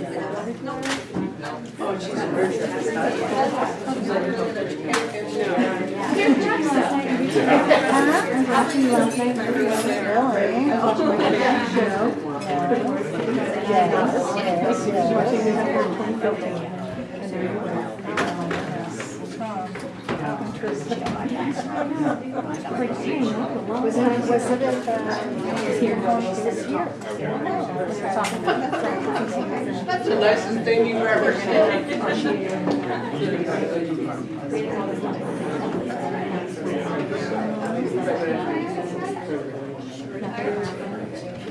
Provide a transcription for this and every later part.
last night. Really? I'm Was it, was it at the? Here. This year. That's the nicest thing you've ever said.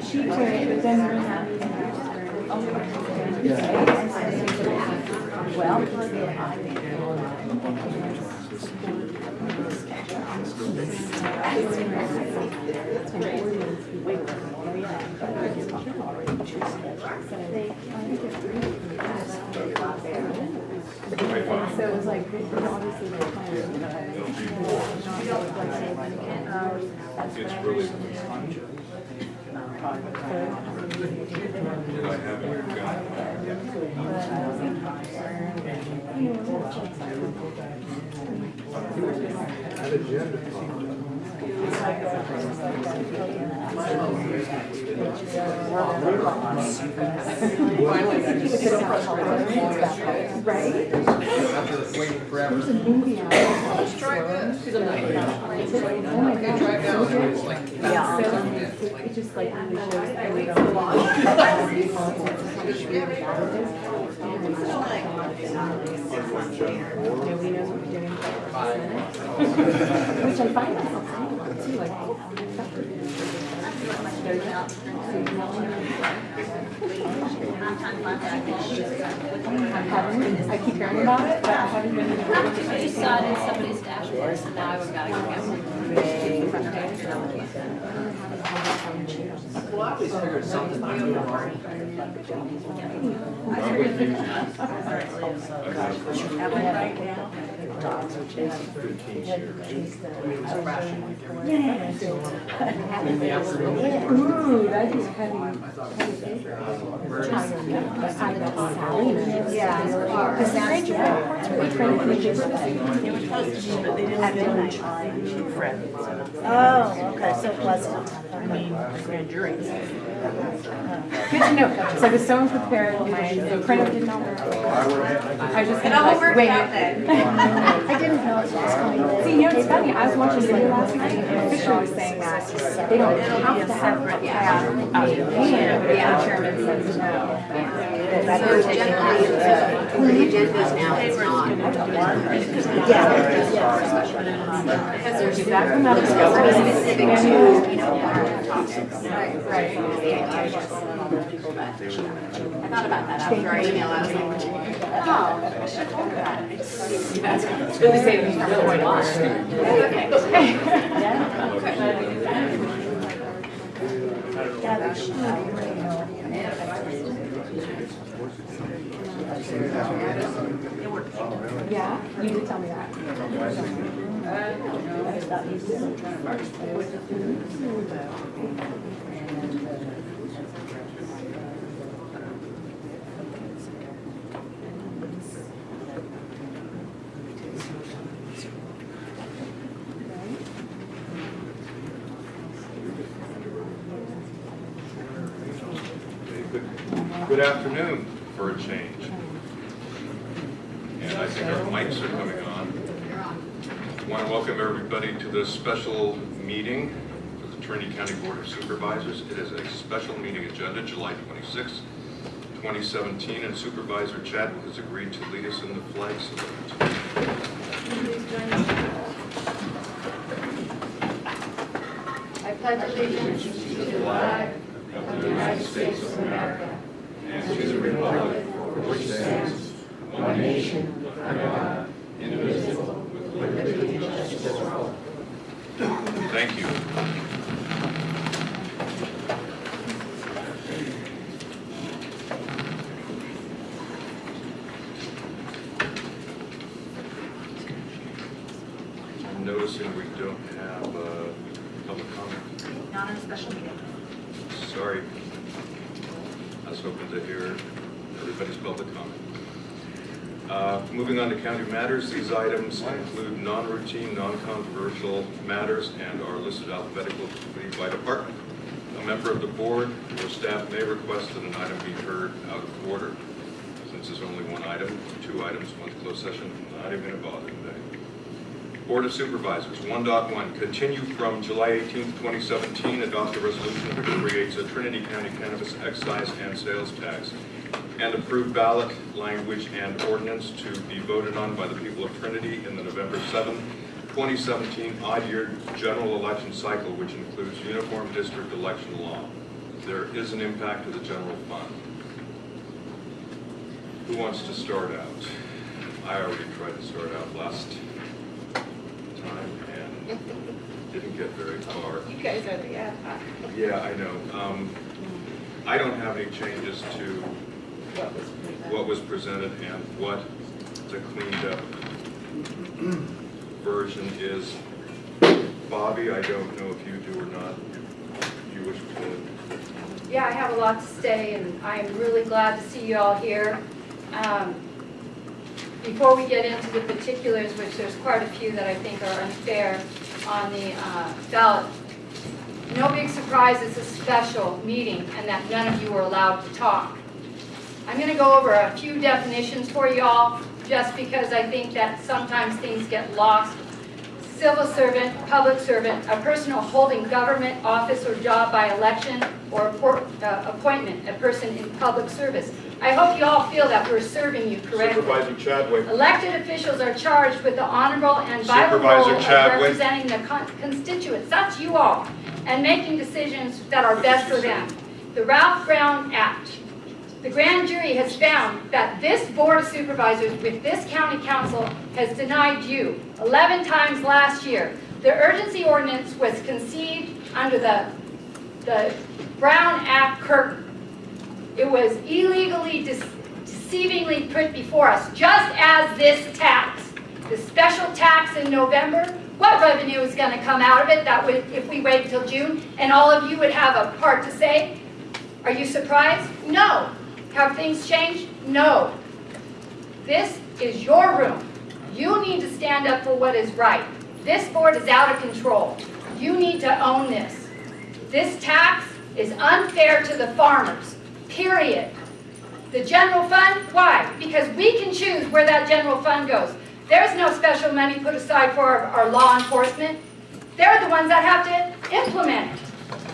She quit, then. Well. Just sit up Right? after forever. Movie out. Let's try this. Oh my Okay, try it out. It's like- Yeah. So it just like really shows that we Nobody knows what we're doing. Which I find myself saying a lot too, like, oh, I keep hearing about it, but I haven't been. I just saw it in somebody's dashboard, so now I've got to go get one. Well, I always figured something wrong. Ooh, that is heavy. Yeah. Because that's, yeah. We train for the At midnight. Oh, okay, so it wasn't. I mean, grand jury. Good to know. So I was so unprepared, my printer did not work. I was just of like, wait. I didn't know it was going to. See, you know, it's funny, I was watching video last night and Fisher was saying that they don't have to have a tab out of hand, but the chairman says no. So generally, the agendas now, it's not. Yeah. Because there's exactly not a scope. Specific to, you know, topics. Right. I thought about that after our email, I was like, oh, I should have told her that. It's really saving me from going on. Yeah, that should, you know. Yeah, you did tell me that. Good good afternoon. for a change. And I think our mics are coming on. I Want to welcome everybody to this special meeting of the Trinity County Board of Supervisors. It is a special meeting agenda, July 26, 2017, and Supervisor Chadwick has agreed to lead us in the flag salute. I pledge allegiance to the flag of the United States of America and to the republic for which stands one nation, under God, indivisible, with liberty and justice for all. Thank you. I'm noticing we don't have uh, public comment. Not in a special meeting. Sorry. I was hoping to hear everybody's public comment. Uh, Moving on to county matters, these items include non-routine, non-controversial matters and are listed alphabetically by department. A member of the board or staff may request that an item be heard out of order. Since there's only one item, two items, one closed session, I'm not even going to bother today. Board of Supervisors, 1.1, continue from July 18, 2017, adopt a resolution which creates a Trinity County cannabis excise and sales tax, and approve ballot language and ordinance to be voted on by the people of Trinity in the November 7, 2017 odd-year general election cycle, which includes uniform district election law. There is an impact to the general fund. Who wants to start out? I already tried to start out last time and didn't get very far. You guys are the hoc. Yeah, I know. Um, I don't have any changes to What was presented. what was presented and what the cleaned up version is. Bobby, I don't know if you do or not. You wish to, Yeah, I have a lot to say, and I'm really glad to see you all here. Um, Before we get into the particulars, which there's quite a few that I think are unfair on the uh, ballot, no big surprise, it's a special meeting, and that none of you were allowed to talk. I'm going to go over a few definitions for you all, just because I think that sometimes things get lost civil servant, public servant, a person holding government office or job by election or uh, appointment, a person in public service. I hope you all feel that we're serving you correctly. Supervisor Chadwick. Elected officials are charged with the honorable and vital role of representing the con- constituents, that's you all, and making decisions that are best for them. The Ralph Brown Act. The grand jury has found that this Board of Supervisors with this county council has denied you 11 times last year. The urgency ordinance was conceived under the, the Brown Act curtain. It was illegally, dece- deceivingly put before us, just as this tax. The special tax in November, what revenue is going to come out of it that would, if we wait until June, and all of you would have a part to say? Are you surprised? No. Have things changed? No. This is your room. You need to stand up for what is right. This board is out of control. You need to own this. This tax is unfair to the farmers, period. The general fund, why? Because we can choose where that general fund goes. There's no special money put aside for our, our law enforcement. They're the ones that have to implement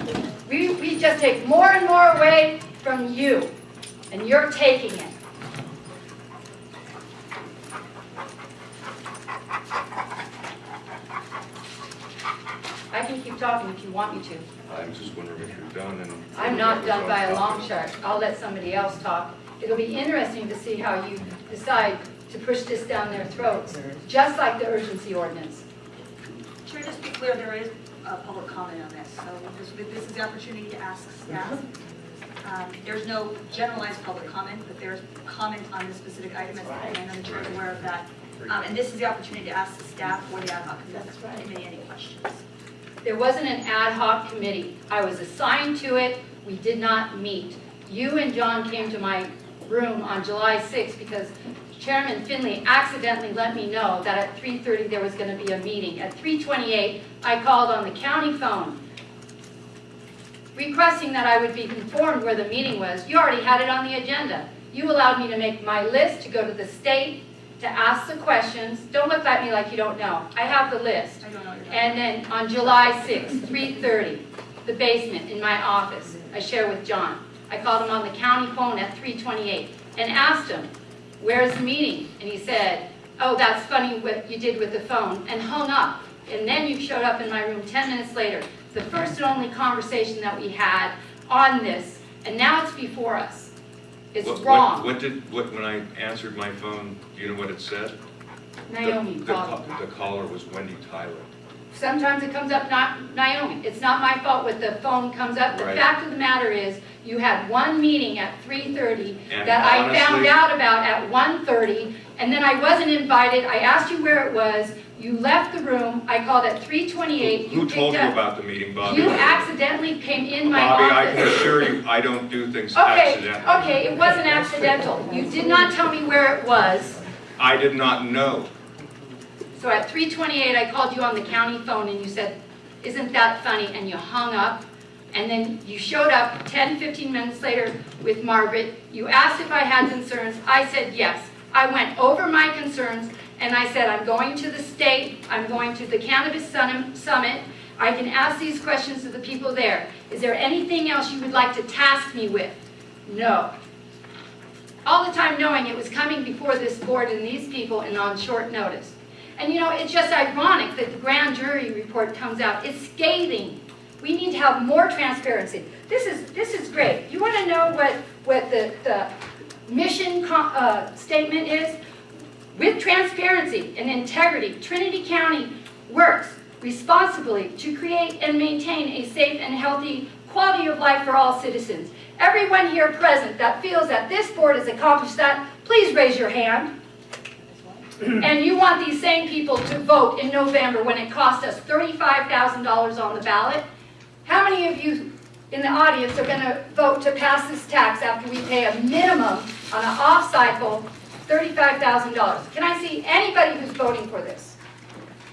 it. We, we just take more and more away from you, and you're taking it. I can keep talking if you want me to. I'm just wondering if you're done and. I'm not done by a long shot. I'll let somebody else talk. It'll be interesting to see how you decide to push this down their throats, just like the urgency ordinance. Chair, just to be clear, there is a public comment on this, so this, this is the opportunity to ask staff. Um, There's no generalized public comment, but there's comment on this specific item, as the plan, and the chair is aware of that. Um, And this is the opportunity to ask the staff or the ad hoc That's right. committee any questions. There wasn't an ad hoc committee. I was assigned to it. We did not meet. You and John came to my room on July 6th because Chairman Fenley accidentally let me know that at 3:30 there was going to be a meeting. At 3:28, I called on the county phone requesting that I would be informed where the meeting was. You already had it on the agenda. You allowed me to make my list, to go to the state, to ask the questions. Don't look at me like you don't know. I have the list. I don't know And then on July 6th, 3:30, the basement in my office, I share with John. I called him on the county phone at 3:28 and asked him, where's the meeting? And he said, oh, that's funny what you did with the phone, and hung up. And then you showed up in my room 10 minutes later. The first and only conversation that we had on this, and now it's before us. It's What- what- wrong. What did, what, when I answered my phone, do you know what it said? The- Naomi the called. ca- The caller was Wendy Tyler. Sometimes it comes up not Naomi. It's not my fault when the phone comes up. The Right. fact of the matter is, you had one meeting at 3:30 And that I found honestly- out about at 1:30, and then I wasn't invited. I asked you where it was. You left the room. I called at 3:28. Who told you about the meeting, Bobby? You accidentally came in my Bobby, I can office. assure you, I don't do things Okay, accidentally. okay, it wasn't accidental. You did not tell me where it was. I did not know. So at 3:28, I called you on the county phone and you said, isn't that funny? And you hung up. And then you showed up 10, 15 minutes later with Margaret. You asked if I had concerns. I said yes. I went over my concerns and I said, I'm going to the state, I'm going to the Cannabis Summit. I can ask these questions to the people there. Is there anything else you would like to task me with? No. All the time knowing it was coming before this board and these people and on short notice. And you know, it's just ironic that the grand jury report comes out. It's scathing. We need to have more transparency. This is, this is great. You want to know what, what the, the mission uh, statement is? With transparency and integrity, Trinity County works responsibly to create and maintain a safe and healthy quality of life for all citizens. Everyone here present that feels that this board has accomplished that, please raise your hand. And you want these same people to vote in November when it cost us $35,000 on the ballot? How many of you in the audience are going to vote to pass this tax after we pay a minimum on an off-cycle $35,000? Can I see anybody who's voting for this?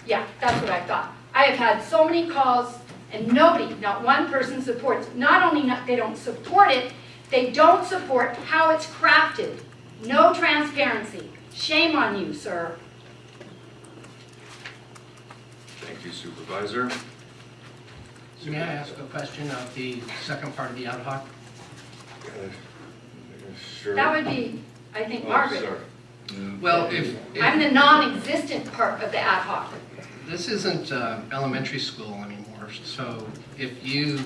Yeah, that's what I thought. I have had so many calls and nobody, not one person supports, not only not, they don't support it, they don't support how it's crafted. No transparency. Shame on you, sir. Thank you Supervisor. May I ask a question of the second part of the ad hoc? Uh, Sure. That would be, I think, Oh, Margaret. sorry. Well, if, I'm if the non-existent part of the ad hoc. this isn't uh, elementary school anymore, so if you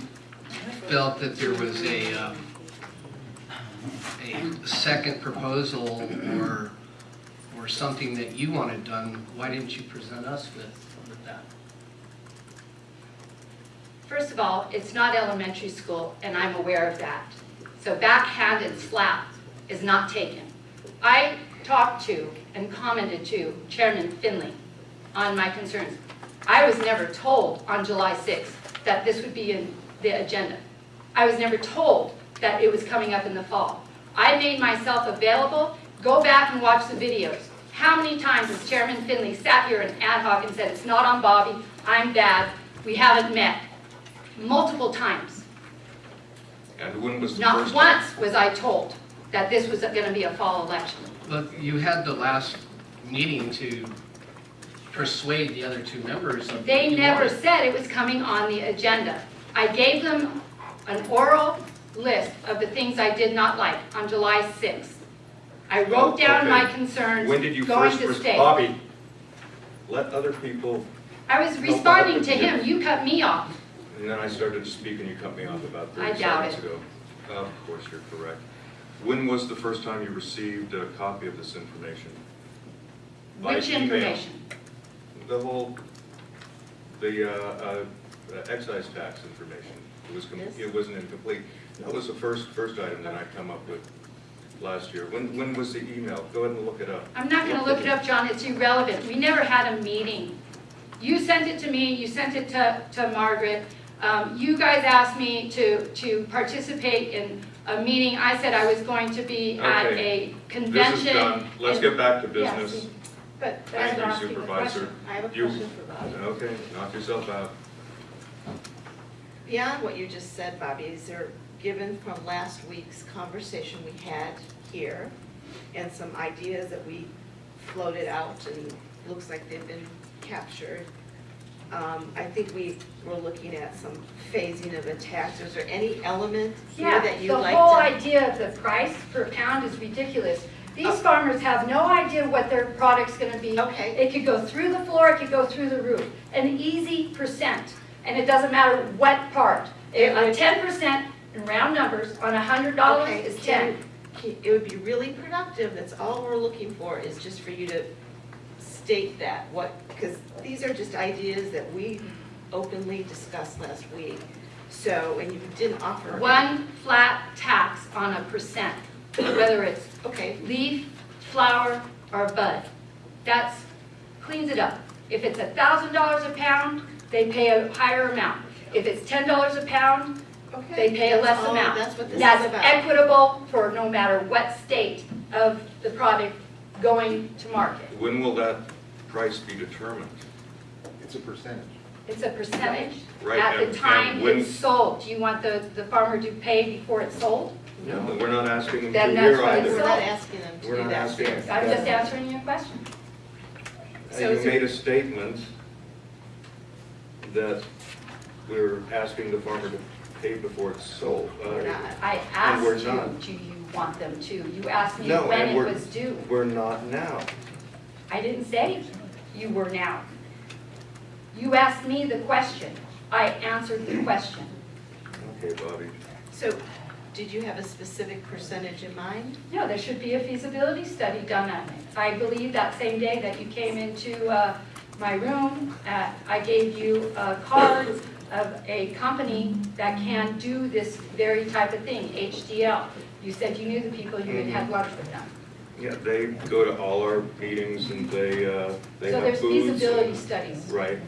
felt that there was a, um, a second proposal or, or something that you wanted done, why didn't you present us with, with that? First of all, it's not elementary school, and I'm aware of that. So backhanded slap is not taken. I talked to and commented to Chairman Fenley on my concerns. I was never told on July 6th that this would be in the agenda. I was never told that it was coming up in the fall. I made myself available. Go back and watch the videos. How many times has Chairman Fenley sat here in ad hoc and said, it's not on Bobby, I'm bad, we haven't met? Multiple times. And when was the Not once was I told that this was going to be a fall election. But you had the last meeting to persuade the other two members of They never wanted. said it was coming on the agenda. I gave them an oral list of the things I did not like on July 6th. I wrote oh, down my Okay. concerns When did you going first, to state. Bobby, let other people, I was responding to him, you cut me off. and then I started to speak and you cut me off about I doubt seconds it. ago. Of course, you're correct. When was the first time you received a copy of this information? By Which email. information? The whole, the uh, uh, excise tax information. It was, This? it wasn't incomplete. That was the first, first item that I come up with last year. When, when was the email? Go ahead and look it up. I'm not going to look it up, John, it's irrelevant. We never had a meeting. You sent it to me, you sent it to, to Margaret. Um, You guys asked me to, to participate in a meeting. I said I was going to be at Okay. a convention. This is done. Let's and- get back to Yeah, business. see, But Thank that's you, not asking the Supervisor. question. I have a You- question for Bobby. Okay, knock yourself out. Beyond what you just said, Bobby, is there, given from last week's conversation we had here, and some ideas that we floated out, and looks like they've been captured, um, I think we were looking at some phasing of a tax. Is there any element here Yeah, that you'd the whole to? idea of the price per pound is ridiculous. These Oh. farmers have no idea what their product's gonna be. Okay. It could go through the floor, it could go through the roof, an easy percent, and it doesn't matter what part. It A ten percent in round numbers on a hundred dollars Okay, is ten. you- can- It would be really productive, that's all we're looking for, is just for you to state that, what, because these are just ideas that we openly discussed last week. So, and you didn't offer. One flat tax on a percent, whether it's Okay, leaf, flower, or bud. That's, cleans it up. If it's a thousand dollars a pound, they pay a higher amount. If it's ten dollars a pound, okay. they pay a less all- amount. That's what this is That's about. equitable for no matter what state of the product going to market. When will that price be determined? It's a percentage. It's a percentage Right, at and- the time when- it's sold. Do you want the, the farmer to pay before it's sold? No, we're not asking them Then to that's here what it's We're not asking them to We're do not that asking. I'm just answering your question. So You made a statement that we're asking the farmer to pay before it's sold. Uh, I And asked we're you, not. do you want them to? You asked me No, when and it we're- was due. We're not now. I didn't say you were now. You asked me the question. I answered the question. Okay, Bobby. So, did you have a specific percentage in mind? No, there should be a feasibility study done on it. I believe that same day that you came into uh, my room, uh, I gave you a card of a company that can do this very type of thing, HDL. You said you knew the people, you had Mm-hmm. had lunch with them. Yeah, they go to all our meetings and they, uh, they So have there's booths. feasibility and- studies. Right.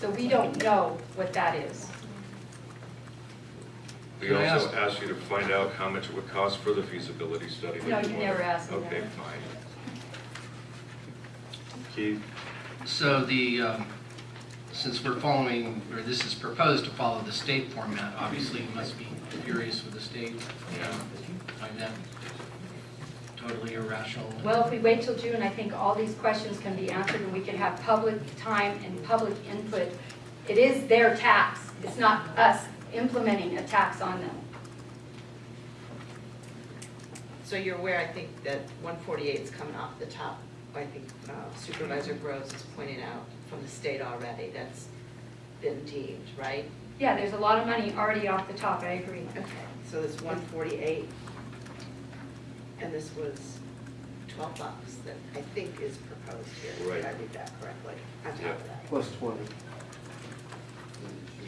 So we don't know what that is. We Can I also ask- asked you to find out how much it would cost for the feasibility study. that No, you wanted. never asked me Okay, that. fine. Keith? So the, um, since we're following, or this is proposed to follow the state format, obviously you must be furious with the state, you know, find that totally irrational. Well, if we wait till June, I think all these questions can be answered and we can have public time and public input. It is their tax. It's not us implementing a tax on them. So you're aware, I think, that 148 is coming off the top. I think uh, Supervisor Groves is pointing out from the state already, that's been deemed, right? Yeah, there's a lot of money already off the top, I agree. Okay, so this 148, and this was 12 bucks that I think is proposed here. Right. Did I read that correctly? On top Yeah. of that. Plus twenty.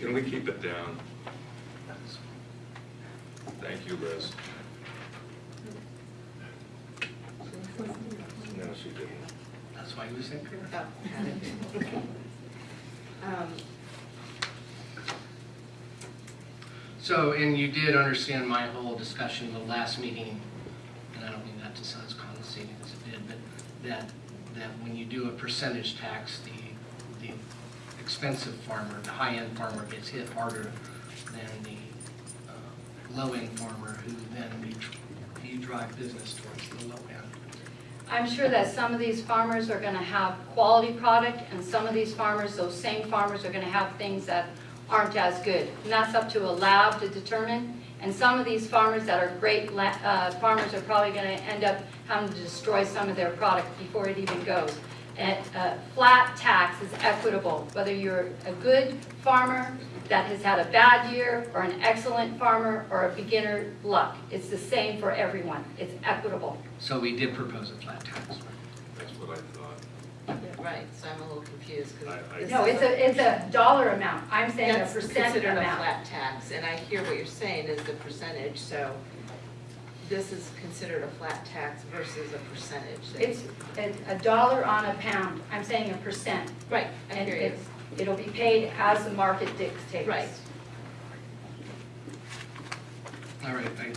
Can we keep it down? Thank you, Liz. No, she didn't. That's why he was in. Oh, got it. Um, So, and you did understand my whole discussion the last meeting, and To sound as it did, but that, that when you do a percentage tax, the, the expensive farmer, the high-end farmer gets hit harder than the uh, low-end farmer, who then you, you drive business towards the low end. I'm sure that some of these farmers are gonna have quality product, and some of these farmers, those same farmers, are gonna have things that aren't as good. And that's up to a lab to determine. And some of these farmers that are great uh, farmers are probably gonna end up having to destroy some of their product before it even goes. And a flat tax is equitable, whether you're a good farmer that has had a bad year, or an excellent farmer, or a beginner luck. It's the same for everyone. It's equitable. So we did propose a flat tax. That's what I thought. Right, so I'm a little confused I- I- because. No, it's a, it's a dollar amount. I'm saying a That's percent considered a amount. flat tax, and I hear what you're saying is the percentage, so this is considered a flat tax versus a percentage. It's a, a dollar on a pound. I'm saying a percent. Right, I And hear you. it'll be paid as the market dictates. Right. All right, thank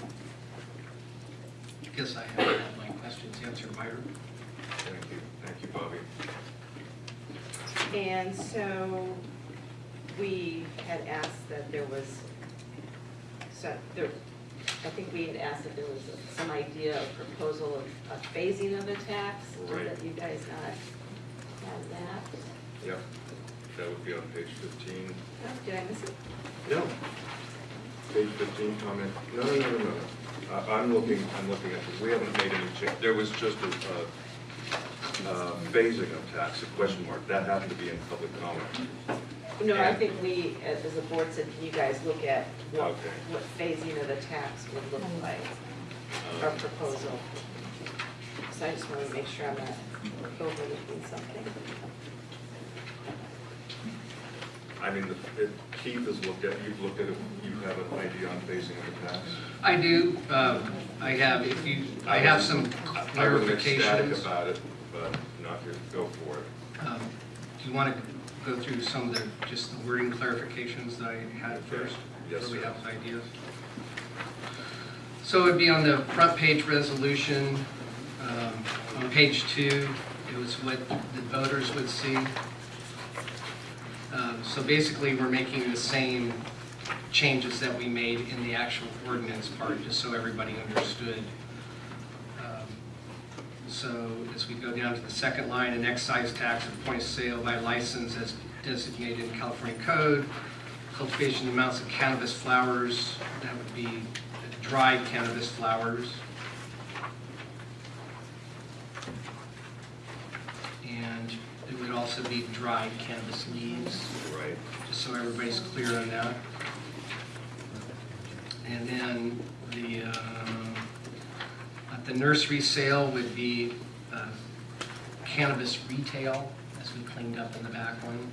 I guess I haven't had my questions answered, Byron. Thank you. Thank you, Bobby. And so we had asked that there was So there, I think we had asked if there was some idea of proposal of a phasing of a tax, Right. that you guys not have that. Yep, that would be on page 15. Oh, Did I miss it? No. Page 15, comment, no, no, no, no, no. Uh, I'm looking, I'm looking at this, we haven't made any change, there was just a, uh, uh, phasing of tax, a question mark, that happened to be in public comment. No, I think we, as as a board, said, can you guys look at what, Okay. what phasing of the tax would look like, our Uh, proposal? So I just want to make sure I'm not overlooking something. I mean, the- it- Keith has looked at, you've looked at it, you have an idea on phasing of the tax? I do, um, I have, if you, I have some I wasn't ecstatic clarifications. about it, but not to go for it. Um, Do you want to go through some of the, just the wording clarifications that I had first? Yes, So we sir. have ideas. So it'd be on the front page resolution, um, on page two, it was what the voters would see. Um, So basically, we're making the same changes that we made in the actual ordinance part, just so everybody understood. So as we go down to the second line, an excise tax of point of sale by license as designated in California code, cultivation amounts of cannabis flowers, that would be dried cannabis flowers. And it would also be dried cannabis leaves Right. just so everybody's clear on that. And then the, um, the nursery sale would be uh, cannabis retail, as we cleaned up in the back one.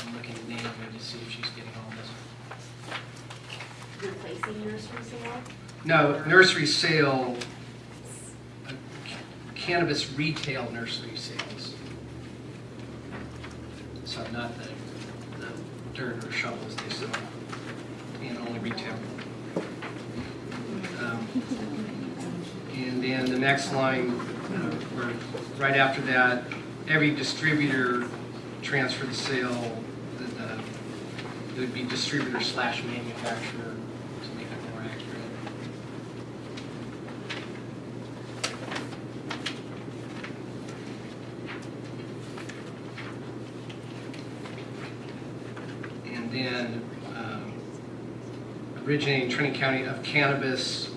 I'm looking at Naomi to see if she's getting all this. replacing nursery sale? No, nursery sale, uh, cannabis retail nursery sales. So not the, the dirt or shovels they sell, Um, And then the next line, uh, right after that, every distributor transfer the sale, the, the- it would be distributor slash manufacturer to make it more accurate. And then um, originating Trinity County of cannabis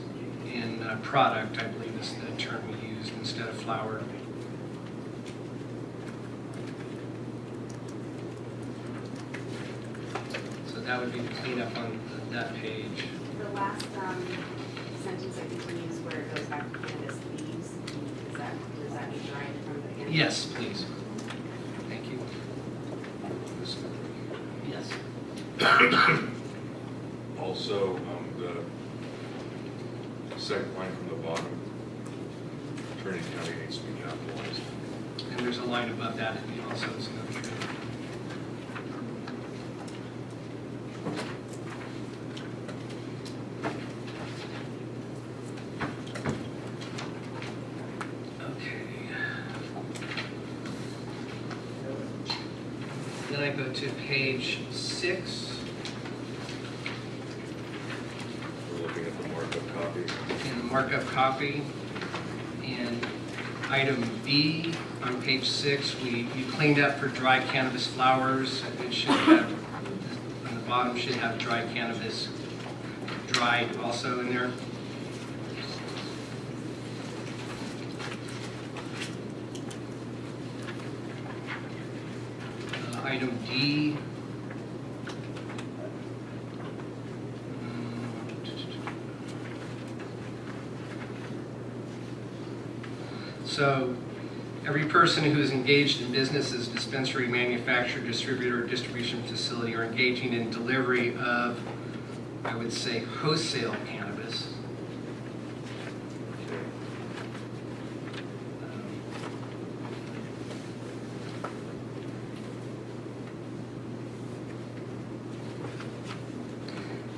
in uh, product, I believe is the term we used instead of flower. So that would be the cleanup on that page. The last um, sentence I think we use where it goes back to cannabis leaves, is that, does that mean from the cannabis? Yes, please. Thank you. Yes. Also, um, the second line from the bottom, Trinity County needs to be capitalized. And there's a line above that, and also is another tree. Okay. Then I go to page six, We're looking at the markup copy. in the markup copy. And item B on page six, we, you cleaned up for dry cannabis flowers. It should have, on the bottom should have dry cannabis dried also in there. Uh, Item D. So, every person who is engaged in business as dispensary, manufacturer, distributor, or distribution facility are engaging in delivery of, I would say, wholesale cannabis.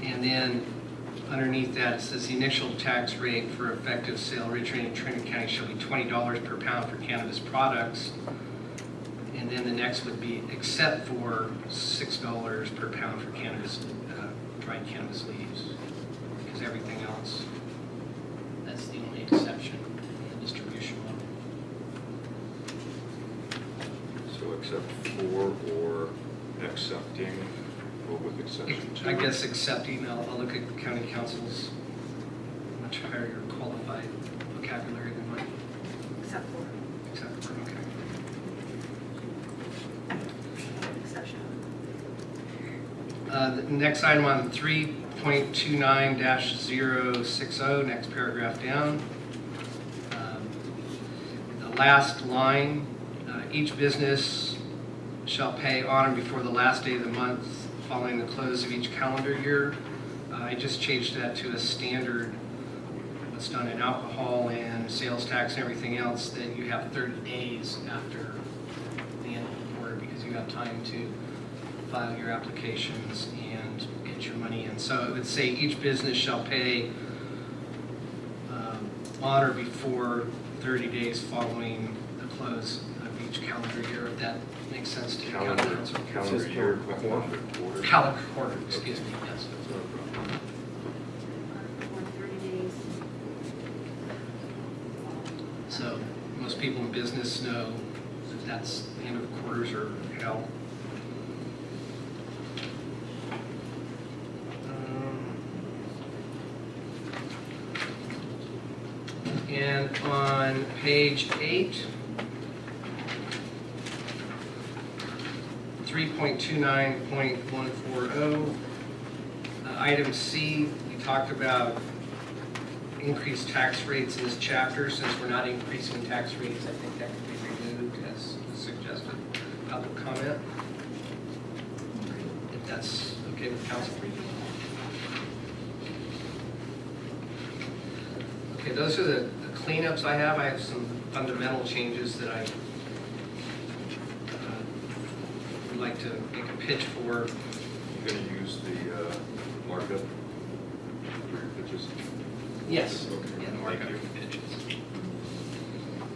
And then underneath that, it says the initial tax rate for effective sale originating in Trinity County shall be twenty dollars per pound for cannabis products. And then the next would be except for six dollars per pound for cannabis, uh, dried cannabis leaves. Because everything else, that's the only exception in the distribution model. So except for or accepting, or with exception to? I guess accepting, I'll, I'll look at county counsel's much higher qualified vocabulary than mine, Except for except for, okay. exception. Uh, The next item on 3.29-060, next paragraph down. Um, The last line, uh, each business shall pay on or before the last day of the month following the close of each calendar year. Uh, I just changed that to a standard, what's done in alcohol and sales tax and everything else, that you have 30 days after the end of the quarter because you have time to file your applications get your money in. So it would say each business shall pay um, on or before 30 days following the close of each calendar year, if that makes sense to you. Calendar, Counsel. calendar year, calendar quarter. Calendar quarter, excuse me, yes. That's not a problem. For thirty days. So most people in business know that that's, the end of quarters are hell. Um, And on page eight, three point two nine point one four oh, uh, item C, we talked about increased tax rates in this chapter, since we're not increasing tax rates, I think that could be removed as suggested. Public comment? If that's okay with counsel. Okay, those are the I have. I have some fundamental changes that I uh, would like to make a pitch for. You're gonna use the uh, markup for your pitches? Yes. Okay, Yeah, the markup for pitches.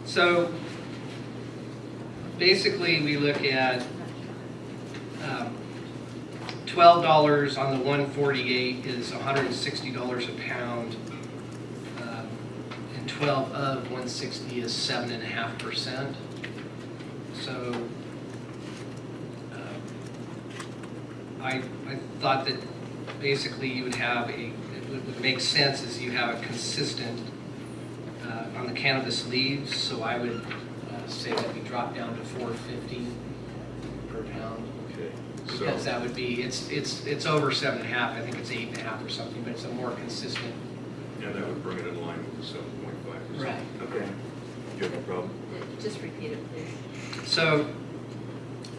So basically, we look at um, twelve dollars on the one forty-eight is hundred and sixty dollars a pound. Um, And twelve of one sixty is seven and a half percent. So um, I, I thought that basically you would have a, it would make sense is you have a consistent uh, on the cannabis leaves, so I would uh, say that we drop down to four fifty per pound. Okay, Because so, that would be, it's, it's, it's over seven and a half, I think it's eight and a half or something, but it's a more consistent. and that would bring it in line with the seven point? Right. Okay. You have a problem? Just repeat it, please. So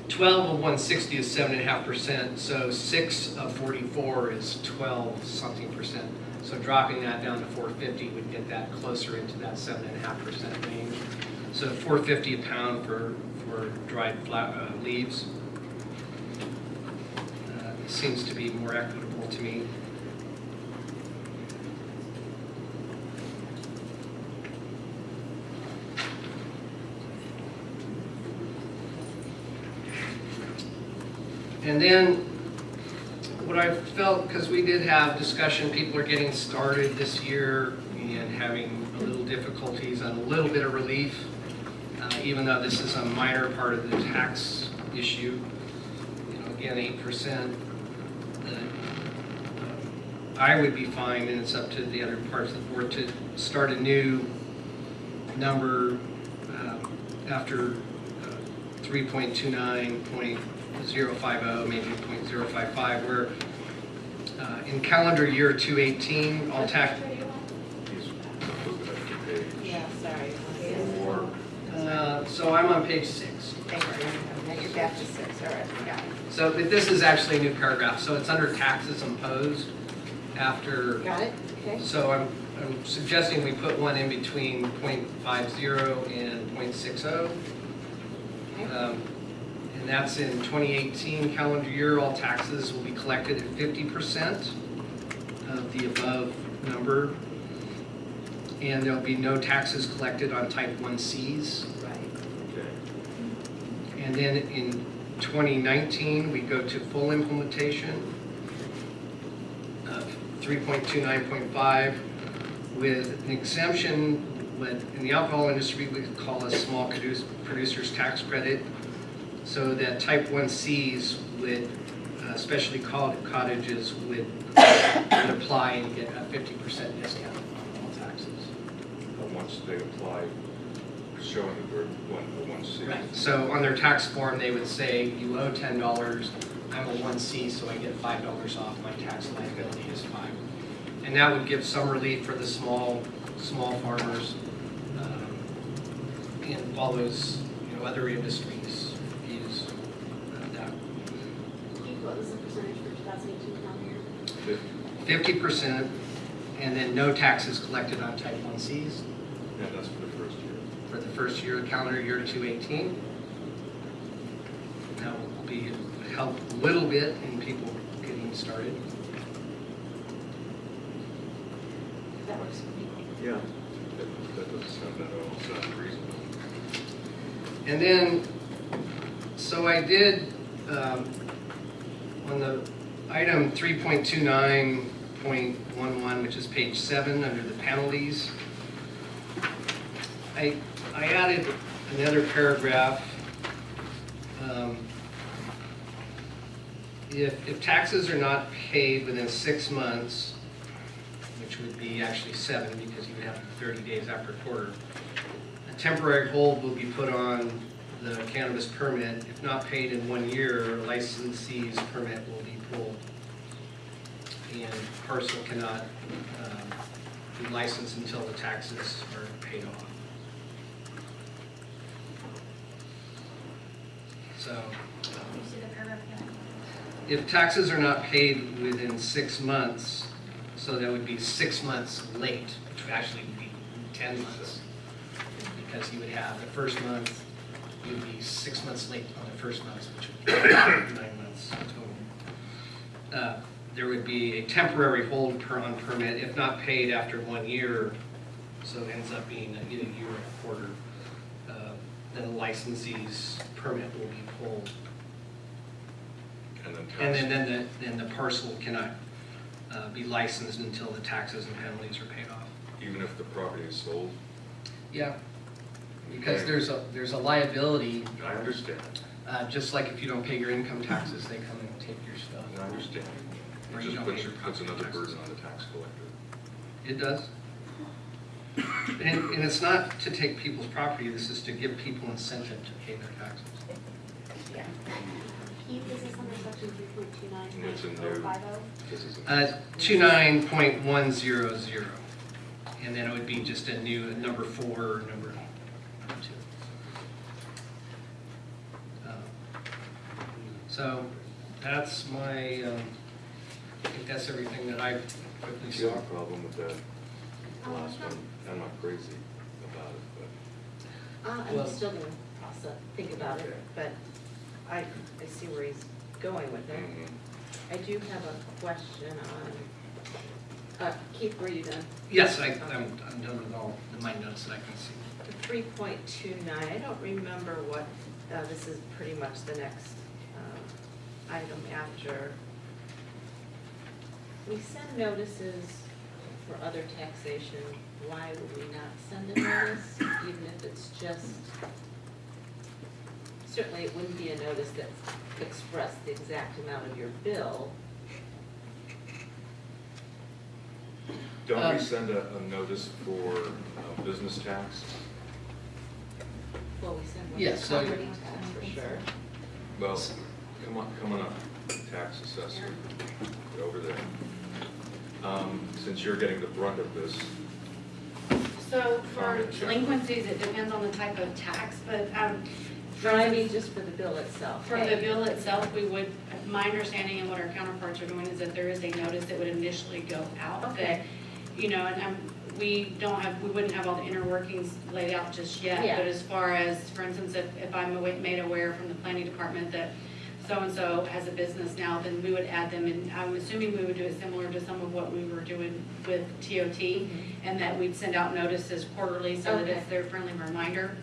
twelve of one sixty is seven and a half percent, so six of forty-four is twelve something percent. So dropping that down to four fifty would get that closer into that seven and a half percent range. So four fifty a pound for, for dried fla uh, leaves. Uh, Seems to be more equitable to me. And then what I felt, because we did have discussion, people are getting started this year and having a little difficulties and a little bit of relief, uh, even though this is a minor part of the tax issue. You know, again, 8%. Uh, I would be fine, and it's up to the other parts of the board to start a new number uh, after uh, after 3.29.3. 0.050, maybe 0.055, where uh, in calendar year 2018, all tax... Yeah, sorry. Uh, so I'm on page six. Thank you. Now you're back to six, all right. So but this is actually a new paragraph, so it's under taxes imposed after... Got it, okay. So I'm, I'm suggesting we put one in between 0.50 and 0.60. Um, and that's in 2018 calendar year, all taxes will be collected at 50% of the above number. And there'll be no taxes collected on type 1Cs. Right. okay. And then in 2019, we go to full implementation of 3.29.5 with an exemption, what in the alcohol industry we call a small produce- producer's tax credit, so that type 1Cs would, uh, especially cot- cottages would would apply and get a 50% discount on all taxes. But once they apply, showing that we're one, the one C. Right. So on their tax form, they would say, you owe ten dollars, I'm a one C, so I get five dollars off, my tax liability is five. And that would give some relief for the small, small farmers, um, and all those, you know, other industries 50%, and then no taxes collected on type 1Cs Yeah, that's for the first year. for the first year, calendar year 2018. That will be, help a little bit in people getting started. That works. Yeah. That doesn't sound at all, sounds reasonable. And then, so I did, um, on the item three point two nine point one one, which is page seven, under the penalties, I, I added another paragraph. Um, If, if taxes are not paid within six months, which would be actually seven, because you would have thirty days after quarter, a temporary hold will be put on the cannabis permit. If not paid in one year, licensee's permit will be pulled. And parcel cannot um, be licensed until the taxes are paid off. So, if taxes are not paid within six months, so that would be six months late, which would actually be 10 months. Because you would have the first month, you'd be six months late on the first month, which would be nine months. Uh, There would be a temporary hold per on permit if not paid after one year, so it ends up being a year or a quarter. uh, Then the licensee's permit will be pulled. And then And then, then the, then the parcel cannot uh, be licensed until the taxes and penalties are paid off. Even if the property is sold, Yeah. Because there's a, there's a liability, I understand, uh, just like if you don't pay your income taxes, they come and take your. I understand. It just puts, puts another burden on the tax collector. It does. And, and it's not to take people's property, this is to give people incentive to pay their taxes. Keith, is under section 3.29? It's in there. This is. a- Uh, two nine point one zero zero, and then it would be just a new, number four, or number number two. Uh, So, that's my, um, I think that's everything that I quickly Do you saw. have a problem with that last one? I'm not crazy about it, Uh, Well- I'm still gonna also think about it, but I, I see where he's going with but. it. Mhm. I do have a question on, uh, Keith, were you done? Yes, I, I'm, I'm done with all the my notes that I can see. The three point two nine, I don't remember what, uh, this is pretty much the next, uh, item after. We send notices for other taxation, why would we not send a notice, even if it's just? Certainly, it wouldn't be a notice that expressed the exact amount of your bill. Don't Um, we send a, a notice for uh, business tax? Well, we send one Yes, for so- property tax for sure. Well, come on, come on up, tax assessor, Get over there. Um, Since you're getting the brunt of this, So for Comment, Jeff. delinquencies, it depends on the type of tax, but um, No, I mean, just for the bill itself. for the bill itself, we would, my understanding and what our counterparts are doing is that there is a notice that would initially go out that, Okay. you know, and um, we don't have, we wouldn't have all the inner workings laid out just yet. Yeah. But as far as, for instance, if, if I'm awa- made aware from the planning department that so-and-so has a business now, then we would add them, and I'm assuming we would do it similar to some of what we were doing with TOT, and that we'd send out notices quarterly so that it's their friendly reminder.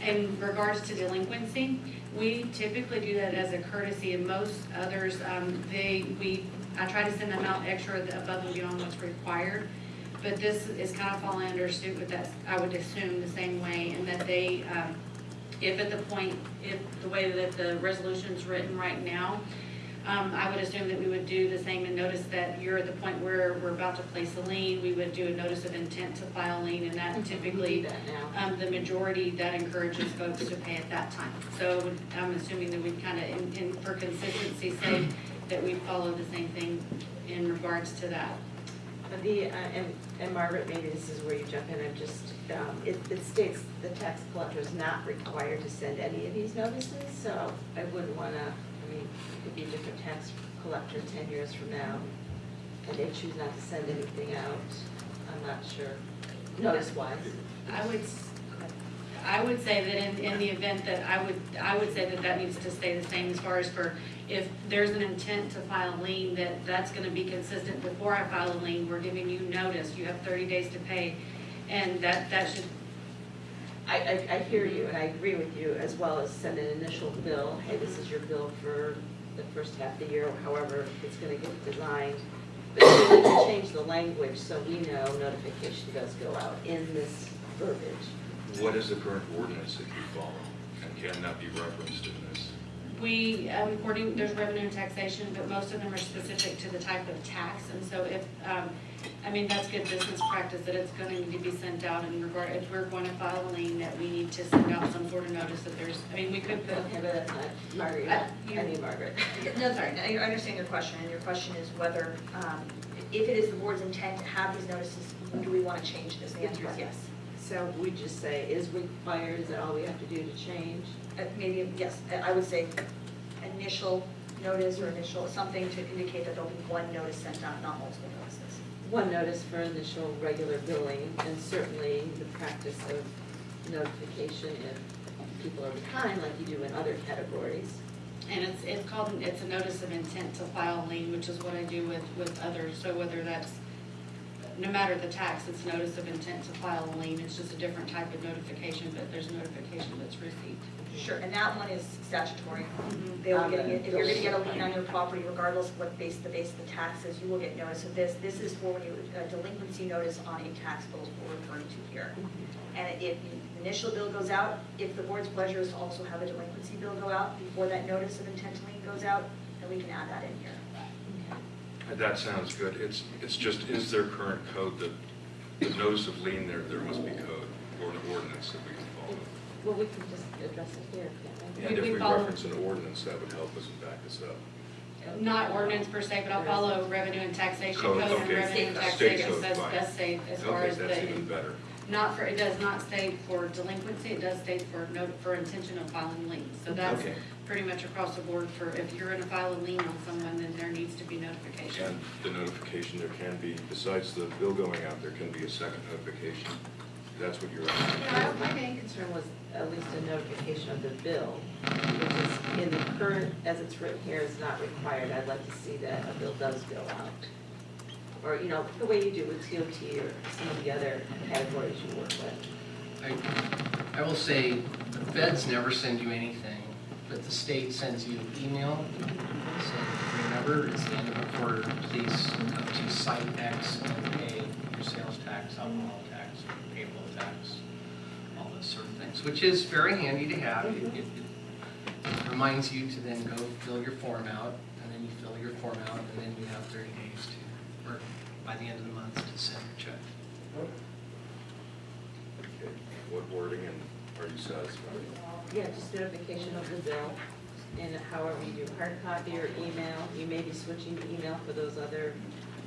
in regards to delinquency, we typically do that as a courtesy, and most others, um, they, we, I try to send them out extra above and beyond what's required. But this is kind of falling under suit with that, I would assume the same way, and that they, um, if at the point, if the way that the resolution's written right now, um, I would assume that we would do the same and notice that you're at the point where we're about to place a lien, we would do a notice of intent to file a lien, and that typically, um, the majority, that encourages folks to pay at that time. So I'm assuming that we kind of, in, in, for consistency's sake, that we follow the same thing in regards to that. The, uh, and, and Margaret, maybe this is where you jump in, I'm just, um, it, it states the tax collector is not required to send any of these notices, so I wouldn't wanna, I mean, it could be a different tax collector ten years from now, and they choose not to send anything out, I'm not sure, notice wise. I would, I would say that in, in the event that, I would, I would say that that needs to stay the same as far as for, if there's an intent to file a lien, that that's gonna be consistent before I file a lien, we're giving you notice, you have thirty days to pay, and that, that should, I, I, I hear you, and I agree with you, as well as send an initial bill, hey, this is your bill for the first half of the year, or however it's gonna get designed. But we need to change the language so we know notification does go out in this verbiage. What is the current ordinance that you follow? And can that be referenced in this? we, um, according, there's revenue and taxation, but most of them are specific to the type of tax, and so if, um, I mean, that's good business practice, that it's gonna need to be sent out in regard, if we're going to file a lien, that we need to send out some sort of notice that there's, I mean, we could put, Okay, but, uh, Margaret, Uh, you- I need Margaret. No, sorry, I I understand your question, and your question is whether, um, if it is the board's intent to have these notices, do we want to change this? The answer is yes. So we just say, is required, is that all we have to do to change? Uh, Maybe, yes, I- I would say initial notice or initial, something to indicate that there'll be one notice sent out, not multiple notices. One notice for initial regular billing, and certainly the practice of notification if people are behind, like you do in other categories. and it's, it's called, it's a notice of intent to file a lien, which is what I do with, with others, so whether that's, no matter the tax, it's notice of intent to file a lien, it's just a different type of notification, but there's a notification that's received. Sure, and that one is statutory. Mhm. They will get, if you're gonna get a lien on your property, regardless of what base, the base of the tax is, you will get notice of this. This is for when you, a delinquency notice on a tax bill is what we're referring to here. And if the initial bill goes out, if the board's pleasure is to also have a delinquency bill go out before that notice of intent to lien goes out, then we can add that in here. That sounds good. It's, it's just, is there current code that, the notice of lien, there, there must be code or an ordinance that we can follow? Well, we can just address it here, can't we? And if we we follow- reference an ordinance, that would help us and back us up. Not ordinance per se, but I'll follow revenue and taxation Code, code and okay. revenue and State taxation code, says, fine. does say as far Okay, as that's the, even better. not for, it does not state for delinquency, it does state for note, for intention of filing liens. So that's Okay. Pretty much across the board for, if you're gonna file a lien on someone, then there needs to be notification. And the notification, there can be, besides the bill going out, there can be a second notification. That's what you're asking. Yeah, my main concern was at least a notification of the bill, which is in the current, as it's written here, is not required. I'd like to see that a bill does go out. Or, you know, the way you do with TOT or some of the other categories you work with. I, I will say, the feds never send you anything, but the state sends you an email saying, remember, it's the end of the quarter, please come to site X and pay your sales tax, alcohol tax, payroll tax, all those sort of things, which is very handy to have. It, it it reminds you to then go fill your form out, and then you fill your form out, and then you have thirty days to, or by the end of the month, to send your check. Okay. What wording and are you satisfied? Yeah, just notification of the bill, and however you do, hard copy or email. You may be switching to email for those other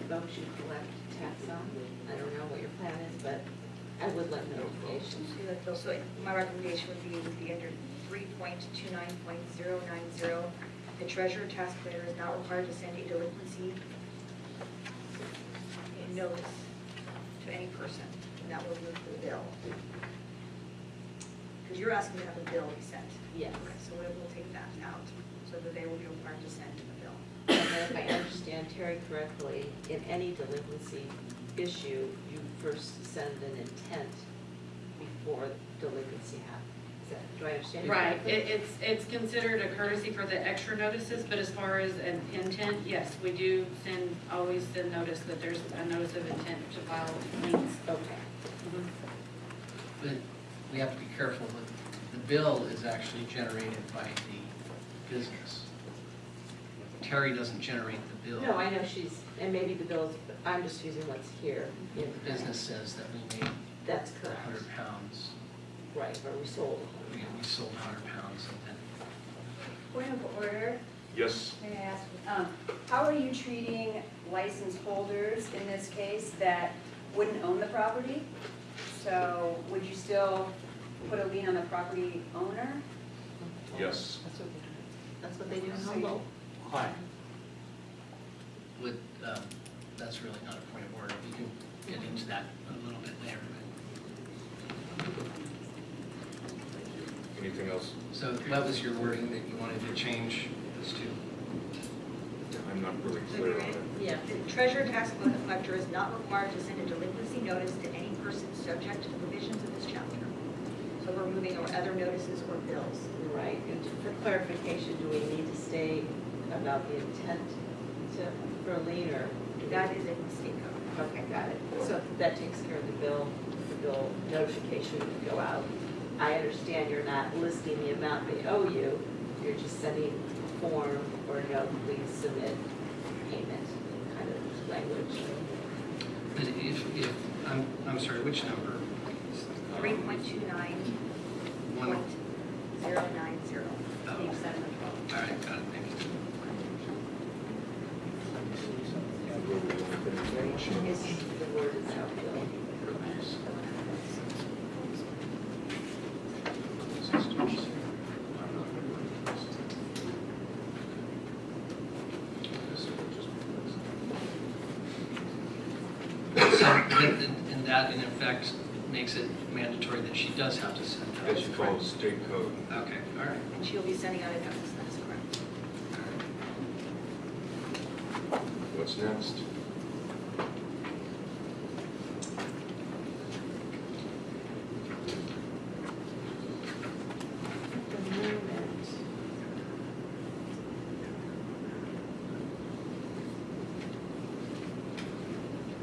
folks you collect tax on. I don't know what your plan is, but I would like notification. So my recommendation would be, would be under three point two nine point zero nine zero. The treasurer tax collector is not required to send a delinquency notice to any person, and that will move the bill. Because you're asking to have a bill be sent. Yes. Okay, so we'll, we'll take that out, so that they will be required to send the bill. And if I understand Terry correctly, in any delinquency issue, you first send an intent before delinquency happens. Is that, do I understand? Right, it, it's, it's considered a courtesy for the extra notices, but as far as an intent, yes, we do send, always send notice that there's a notice of intent to file liens. Okay. Mhm. But we have to be careful that the bill is actually generated by the business. Terry doesn't generate the bill. No, I know she's, and maybe the bills, but I'm just using what's here. The business says that we made That's a correct, hundred pounds, right, or we sold. we, we sold hundred pounds and then Point of order, Yes, may I ask, um, how are you treating license holders in this case that wouldn't own the property? So would you still put a lien on the property owner? yes. That's what, that's what they do in So you- Humboldt. with, um, that's really not a point of order. We can get into that a little bit later. Anything else? So that was your wording that you wanted to change this to? I'm not really clear on it. Yeah. The treasurer tax collector is not required to send a delinquency notice to any person subject to the provisions of this chapter. So we're moving over other notices or bills. Right, and for clarification, do we need to state about the intent to, for a lien? That is in the state code. Okay, got it. So that takes care of the bill, the bill notification would go out. I understand you're not listing the amount they owe you, you're just sending a form or no, please submit payment kind of language. But if, if, I'm, I'm sorry, which number? Three point two nine One, point zero nine zero. oh, Page seven of twelve. all right, got it, thank you. Is the word itself, bill. So, and, and that in effect makes it mandatory that she does have to send that. That you follow state code. Okay, all right. And she'll be sending out a notice, that is correct. What's next? The moment,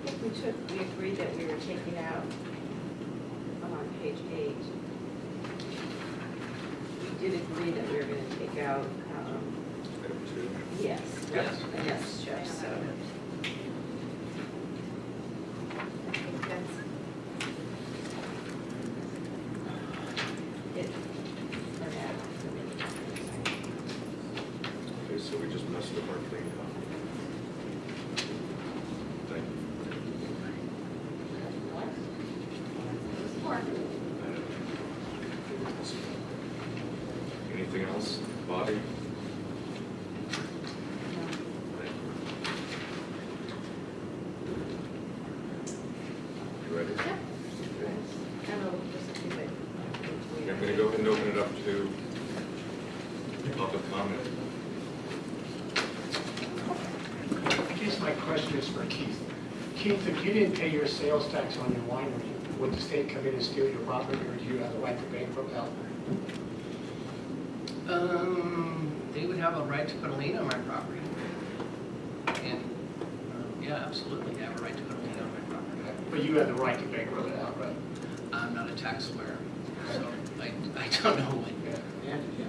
I think we took, we agreed that we were taking out, I'm on page eight. We did agree that we were gonna take out, um, Item two. yes, Yes. right, yes, Jeff, so. I think that's. It, for now, for me. Okay, so we just messed up our clean copy. Thank you. Anything else? Bobby? Thank you. You ready? Okay. I don't know, just a few bit. I'm gonna go ahead and open it up to public comment. I guess my question is for Keith. Keith, if you didn't pay your sales tax on your winery, would the state come in and steal your property, or do you have the right to bankrupt out? Um, they would have a right to put a lien on my property. And, um, yeah, absolutely, they have a right to put a lien on my property. But you have the right to bankrupt it outright. I'm not a tax lawyer, so I, I don't know what,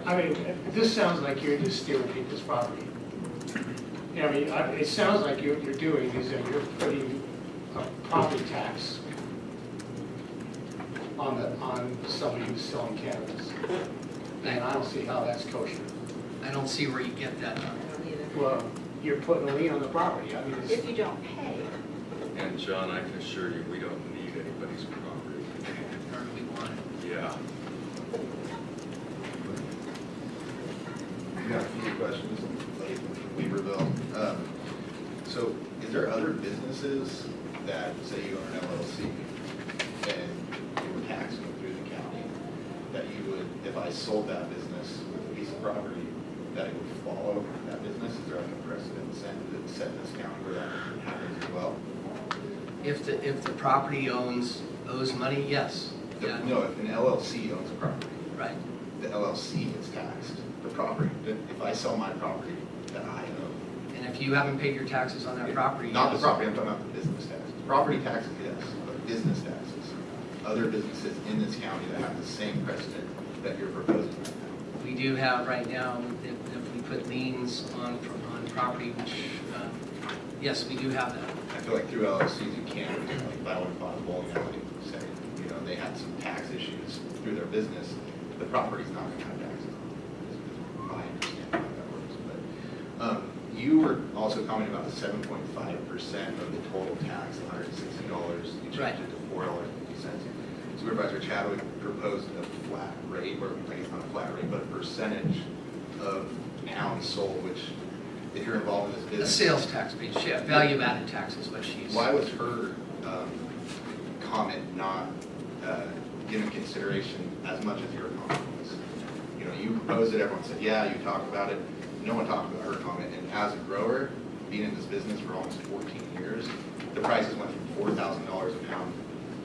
I mean, this sounds like you're just stealing people's property. Yeah, I mean, I- it sounds like you're, you're doing is that you're putting property tax on the, on somebody who's selling cannabis. And I don't see how that's kosher. I don't see where you get that I don't either. Well, you're putting a lien on the property, I mean, it's. If you don't pay, And John, I can assure you, we don't need anybody's property. Or do we want it? Yeah. I got a few questions, like Weaverville. Um, So is there other businesses that, say you own an LLC and you were taxing through the county, that you would, if I sold that business with a piece of property, that it would follow that business? Is there any precedent set set in this county where that happens as well? If the, if the property owns, owes money, yes. Yeah. No, if an LLC owns a property, Right. The LLC is taxed, the property, if I sell my property that I own. And if you haven't paid your taxes on that property. Not the yes. property, I'm talking about the business taxes. Property taxes, yes, but business taxes. Other businesses in this county that have the same precedent that you're proposing right now. We do have right now, if, if we put liens on, on property, which, uh, yes, we do have that. I feel like through LLCs, you can, like, if I went and bought a bowling alley, say, you know, they had some tax issues through their business, the property's not gonna have taxes on it, is is my understanding how that works, but, um, you were also commenting about the seven point five percent of the total tax, hundred and sixty dollars, you Right. changed it to four dollars and fifty cents. Supervisor Chadwick proposed a flat rate, or I guess not a flat rate, but a percentage of pounds sold, which, if you're involved in this business. The sales tax piece, yeah, value added tax is what she's. Why was her um, comment not uh, given consideration as much as your comment was? You know, you proposed it, everyone said, yeah, you talked about it. No one talked about her comment. And as a grower, being in this business for almost 14 years, the prices went from $4,000 a pound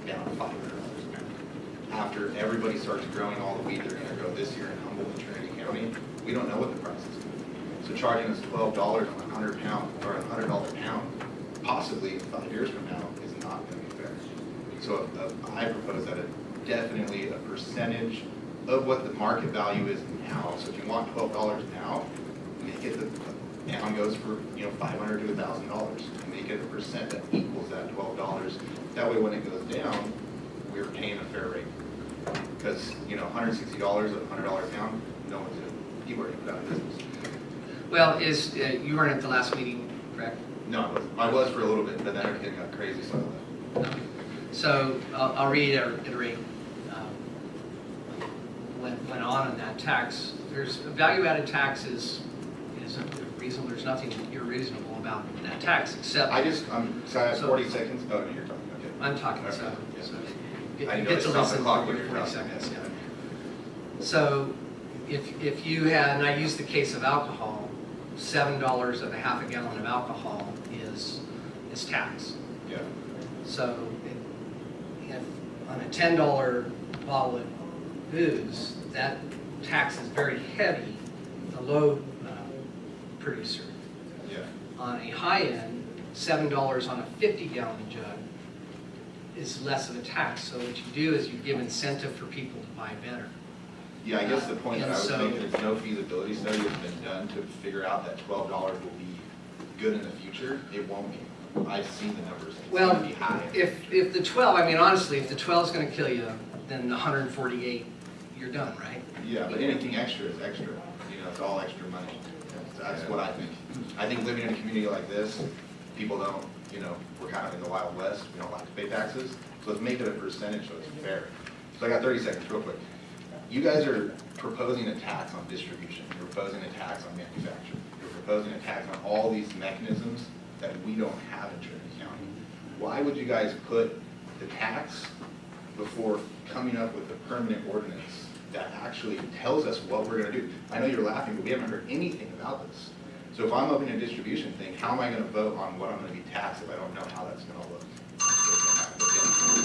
down to $500 a pound. After everybody starts growing all the wheat they're gonna grow this year in Humboldt and Trinity County, we don't know what the price is gonna be. So charging us $12 on a 100 pound, or a $100 pound, possibly five years from now, is not gonna be fair. So uh, I propose that a definitely a percentage of what the market value is now. So if you want twelve dollars now, make it the, pound goes for, you know, five hundred to a thousand dollars. Make it a percent that equals that twelve dollars. That way, when it goes down, we're paying a fair rate. Because, you know, hundred and sixty dollars a hundred dollar pound, no one's gonna, people are gonna put out of business. Well, is, uh, you weren't at the last meeting, correct? No, I wasn't. I was for a little bit, but then everything got crazy, so I left. No. So I'll, I'll reiterate, um, went, went on in that tax. There's, value-added tax is, is reasonable, there's nothing irreasonable about that tax, except. I just, I'm, sorry, I have So- forty seconds. Oh, no, you're talking, okay. I'm talking, so, Okay, yeah. so I you get know to the listen clock for you were forty talking. seconds, yeah. So if, if you had, and I use the case of alcohol, seven dollars of a half a gallon of alcohol is, is tax. Yeah. So if, if on a ten dollar bottle of booze, that tax is very heavy, the low producer. Yeah. On a high end, seven dollars on a fifty gallon jug is less of a tax. So what you do is you give incentive for people to buy better. Yeah, I guess the point that I was so- making is no feasibility study has been done to figure out that twelve dollars will be good in the future. It won't be. I've seen the numbers. It's Well, if, if the twelve, I mean, honestly, if the twelve is gonna kill you, then the hundred and forty-eight, you're done, right? Yeah, but anything extra is extra. You know, it's all extra money. That's what I think. I think living in a community like this, people don't, you know, we're kind of in the Wild West. We don't like to pay taxes. So let's make it a percentage so it's fair. So I got thirty seconds, real quick. You guys are proposing a tax on distribution. You're proposing a tax on manufacturing. You're proposing a tax on all these mechanisms that we don't have in Trinity County. Why would you guys put the tax before coming up with a permanent ordinance that actually tells us what we're gonna do? I know you're laughing, but we haven't heard anything about this. So if I'm opening a distribution thing, how am I gonna vote on what I'm gonna be taxed if I don't know how that's gonna look?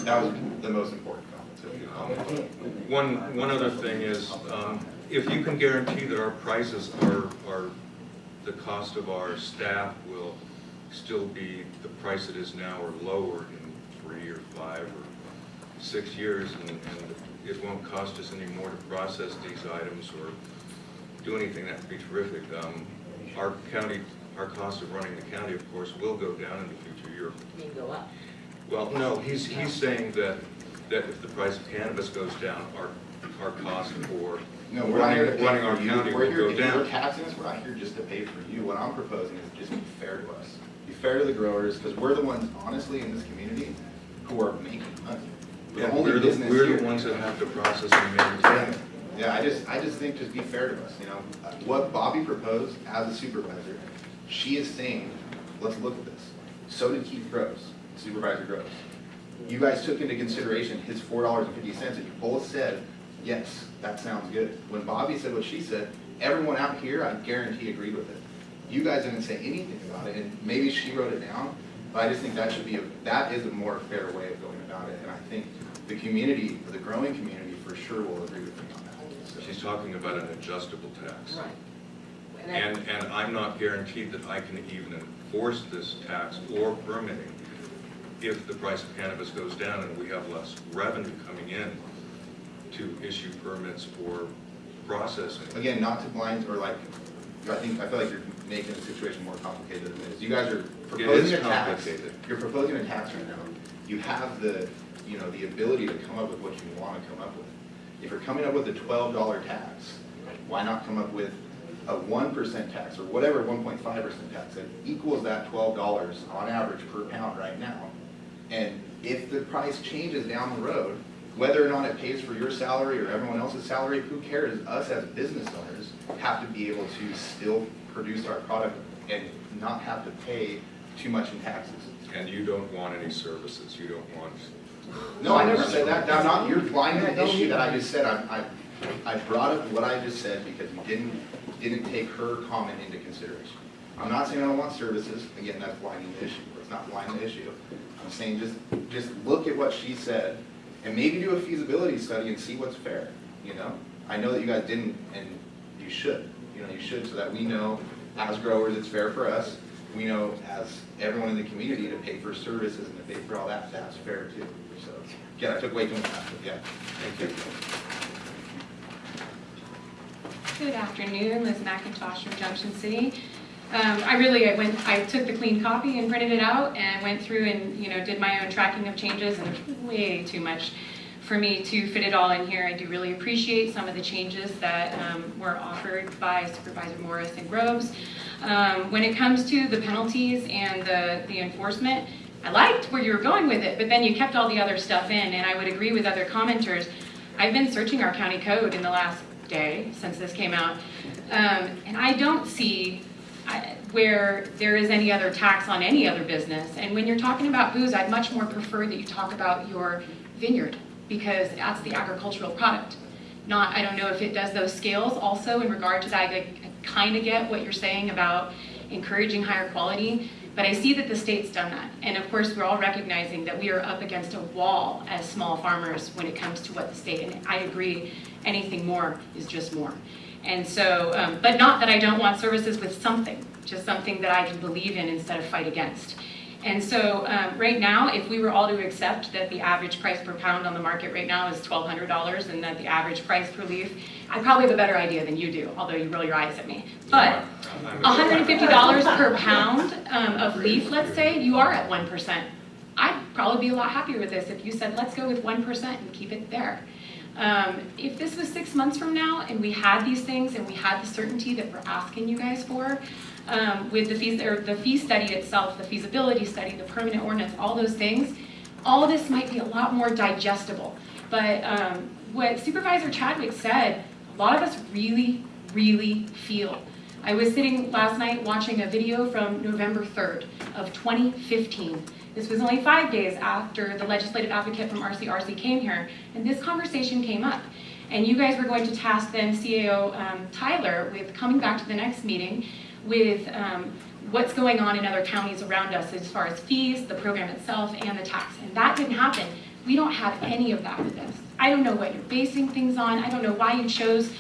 That was the most important comment. One, one other thing is, um, if you can guarantee that our prices are, are, the cost of our staff will still be the price it is now or lower in three or five or six years, and, and it won't cost us any more to process these items or do anything, that'd be terrific. Um, Our county, our cost of running the county, of course, will go down in the future year. Mean go up. Well, no, he's, he's saying that, that if the price of cannabis goes down, our, our cost for No, we're not here to running, pay for our you. county We're will here, go if you're taxing us, we're not here just to pay for you. What I'm proposing is just be fair to us. Be fair to the growers, because we're the ones, honestly, in this community, who are making money. We're Yeah, the only we're the, business we're the ones that have to process and maintain. Yeah, I just, I just think just be fair to us, you know? What Bobby proposed as a supervisor, she is saying, let's look at this. So did Keith Groves, Supervisor Groves. You guys took into consideration his four dollars and fifty cents, and you both said, yes, that sounds good. When Bobby said what she said, everyone out here, I guarantee agreed with it. You guys didn't say anything about it, and maybe she wrote it down, but I just think that should be, a that is a more fair way of going about it, and I think the community, the growing community, for sure will agree with me on that. so. She's talking about an adjustable tax. Right. And that- And, and I'm not guaranteed that I can even enforce this tax or permitting if the price of cannabis goes down and we have less revenue coming in to issue permits or processing. Again, not to blind, or like, I think, I feel like you're making the situation more complicated than it is. You guys are proposing a tax. complicated. You're proposing a tax right now. You have the, you know, the ability to come up with what you want to come up with. If you're coming up with a twelve dollar tax, why not come up with a one percent tax or whatever, one point five percent tax that equals that twelve dollars on average per pound right now? And if the price changes down the road, whether or not it pays for your salary or everyone else's salary, who cares? Us as business owners have to be able to still produce our product and not have to pay too much in taxes. And you don't want any services, you don't want, No, I never said that. I'm not, you're blinding the issue that I just said. I, I, I brought up what I just said because you didn't, didn't take her comment into consideration. I'm not saying I don't want services. Again, that's blinding the issue. It's not blinding the issue. I'm saying just, just look at what she said and maybe do a feasibility study and see what's fair, you know? I know that you guys didn't and you should, you know, you should so that we know as growers it's fair for us. We know as everyone in the community to pay for services and to pay for all that, that's fair too. Yeah, I took way too much time, but yeah, thank you. Good afternoon, Liz McIntosh from Junction City. Um, I really, I went, I took the clean copy and printed it out and went through and, you know, did my own tracking of changes and way too much for me to fit it all in here. I do really appreciate some of the changes that um, were offered by Supervisor Morris and Groves. Um, when it comes to the penalties and the, the enforcement, I liked where you were going with it, but then you kept all the other stuff in, and I would agree with other commenters. I've been searching our county code in the last day since this came out, um, and I don't see I- where there is any other tax on any other business. And when you're talking about booze, I'd much more prefer that you talk about your vineyard, because that's the agricultural product. Not, I don't know if it does those scales also in regard to that, I kind of get what you're saying about encouraging higher quality, but I see that the state's done that. And of course, we're all recognizing that we are up against a wall as small farmers when it comes to what the state, and I agree, anything more is just more. And so, um, but not that I don't want services with something, just something that I can believe in instead of fight against. And so, um, right now, if we were all to accept that the average price per pound on the market right now is twelve hundred dollars and that the average price per leaf, I probably have a better idea than you do, although you roll your eyes at me. But $150 per pound um, of leaf, let's say, you are at 1%. I'd probably be a lot happier with this if you said, let's go with 1% and keep it there. Um, If this was six months from now and we had these things and we had the certainty that we're asking you guys for, um, with the fees, or the fee study itself, the feasibility study, the permanent ordinance, all those things, all this might be a lot more digestible. But um, what Supervisor Chadwick said, a lot of us really, really feel. I was sitting last night watching a video from November 3rd of 2015. This was only five days after the legislative advocate from RCRC came here, and this conversation came up. And you guys were going to task then CAO um, Tyler with coming back to the next meeting with um, what's going on in other counties around us as far as fees, the program itself, and the tax. And that didn't happen. We don't have any of that with this. I don't know what you're basing things on. I don't know why you chose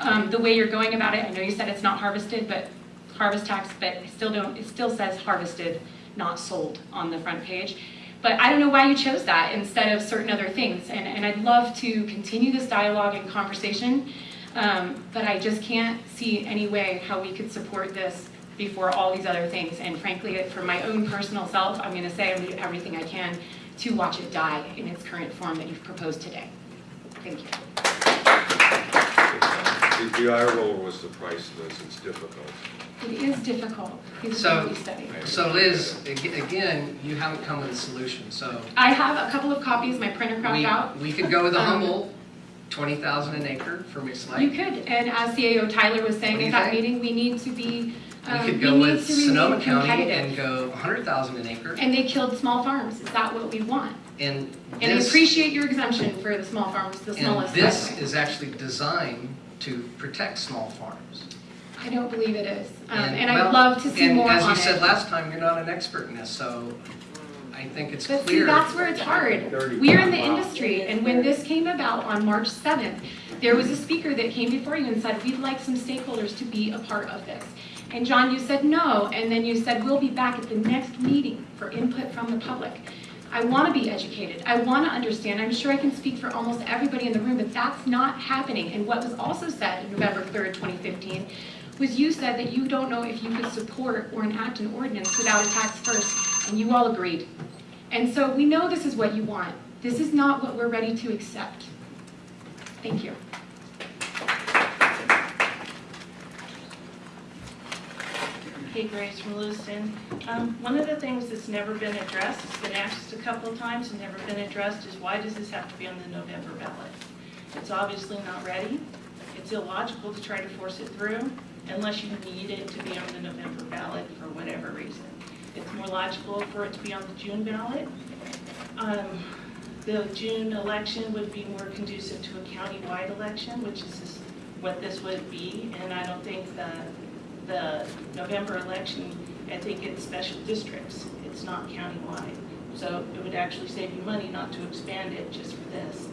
um, the way you're going about it. I know you said it's not harvested, but harvest tax, but I still don't, it still says harvested, not sold on the front page. But I don't know why you chose that instead of certain other things. And, and I'd love to continue this dialogue and conversation, um, but I just can't see any way how we could support this before all these other things. And frankly, for my own personal self, I'm gonna say I'm gonna do everything I can to watch it die in its current form that you've proposed today. Thank you. The the eye roller was the price, Liz, it's difficult. It is difficult, So, feasibility study. so Liz, again, you haven't come with a solution, so I have a couple of copies, my printer crapped we, out. we could go with a Um, Humboldt twenty thousand an acre for Mixed You could, and as CAO Tyler was saying at that think? meeting, we need to be, We um, could go need with Sonoma County and go hundred thousand an acre. And they killed small farms, is that what we want? And And I appreciate your exemption for the small farms, the smallest. by the this is actually designed to protect small farms. I don't believe it is, um, And, and I'd love to see and more as on you said last time, you're not an expert in this, so I think it's But see, clear. that's where it's hard. We're in the industry, and when this came about on March 7th, there was a speaker that came before you and said, we'd like some stakeholders to be a part of this. And John, you said no, and then you said, we'll be back at the next meeting for input from the public. I want to be educated. I want to understand. I'm sure I can speak for almost everybody in the room, but that's not happening. And what was also said November 3rd, 2015, was you said that you don't know if you could support or enact an ordinance without a tax first, and you all agreed. And so we know this is what you want. This is not what we're ready to accept. Thank you. Grace from Lewiston. Um, one of the things that's never been addressed, it's been asked a couple of times and never been addressed, is why does this have to be on the November ballot? It's obviously not ready. It's illogical to try to force it through unless you need it to be on the November ballot for whatever reason. It's more logical for it to be on the June ballot. Um, the June election would be more conducive to a countywide election, which is what this would be, and I don't think the, the November election, I think it's special districts, it's not countywide. So it would actually save you money not to expand it just for this.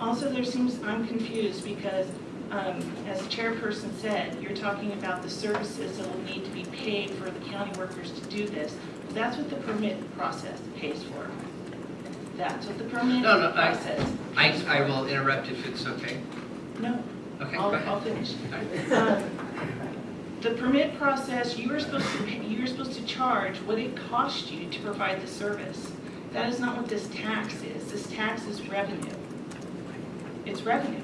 Also, there seems, I'm confused because, um, as the chairperson said, you're talking about the services that will need to be paid for the county workers to do this. That's what the permit process pays for. That's what the permit No, no, I- process. I, I will interrupt if it's okay. No, Okay, I'll, go ahead. I'll finish. Right. Um, The permit process, you are supposed to, pay- you were supposed to charge what it cost you to provide the service. That is not what this tax is. This tax is revenue. It's revenue.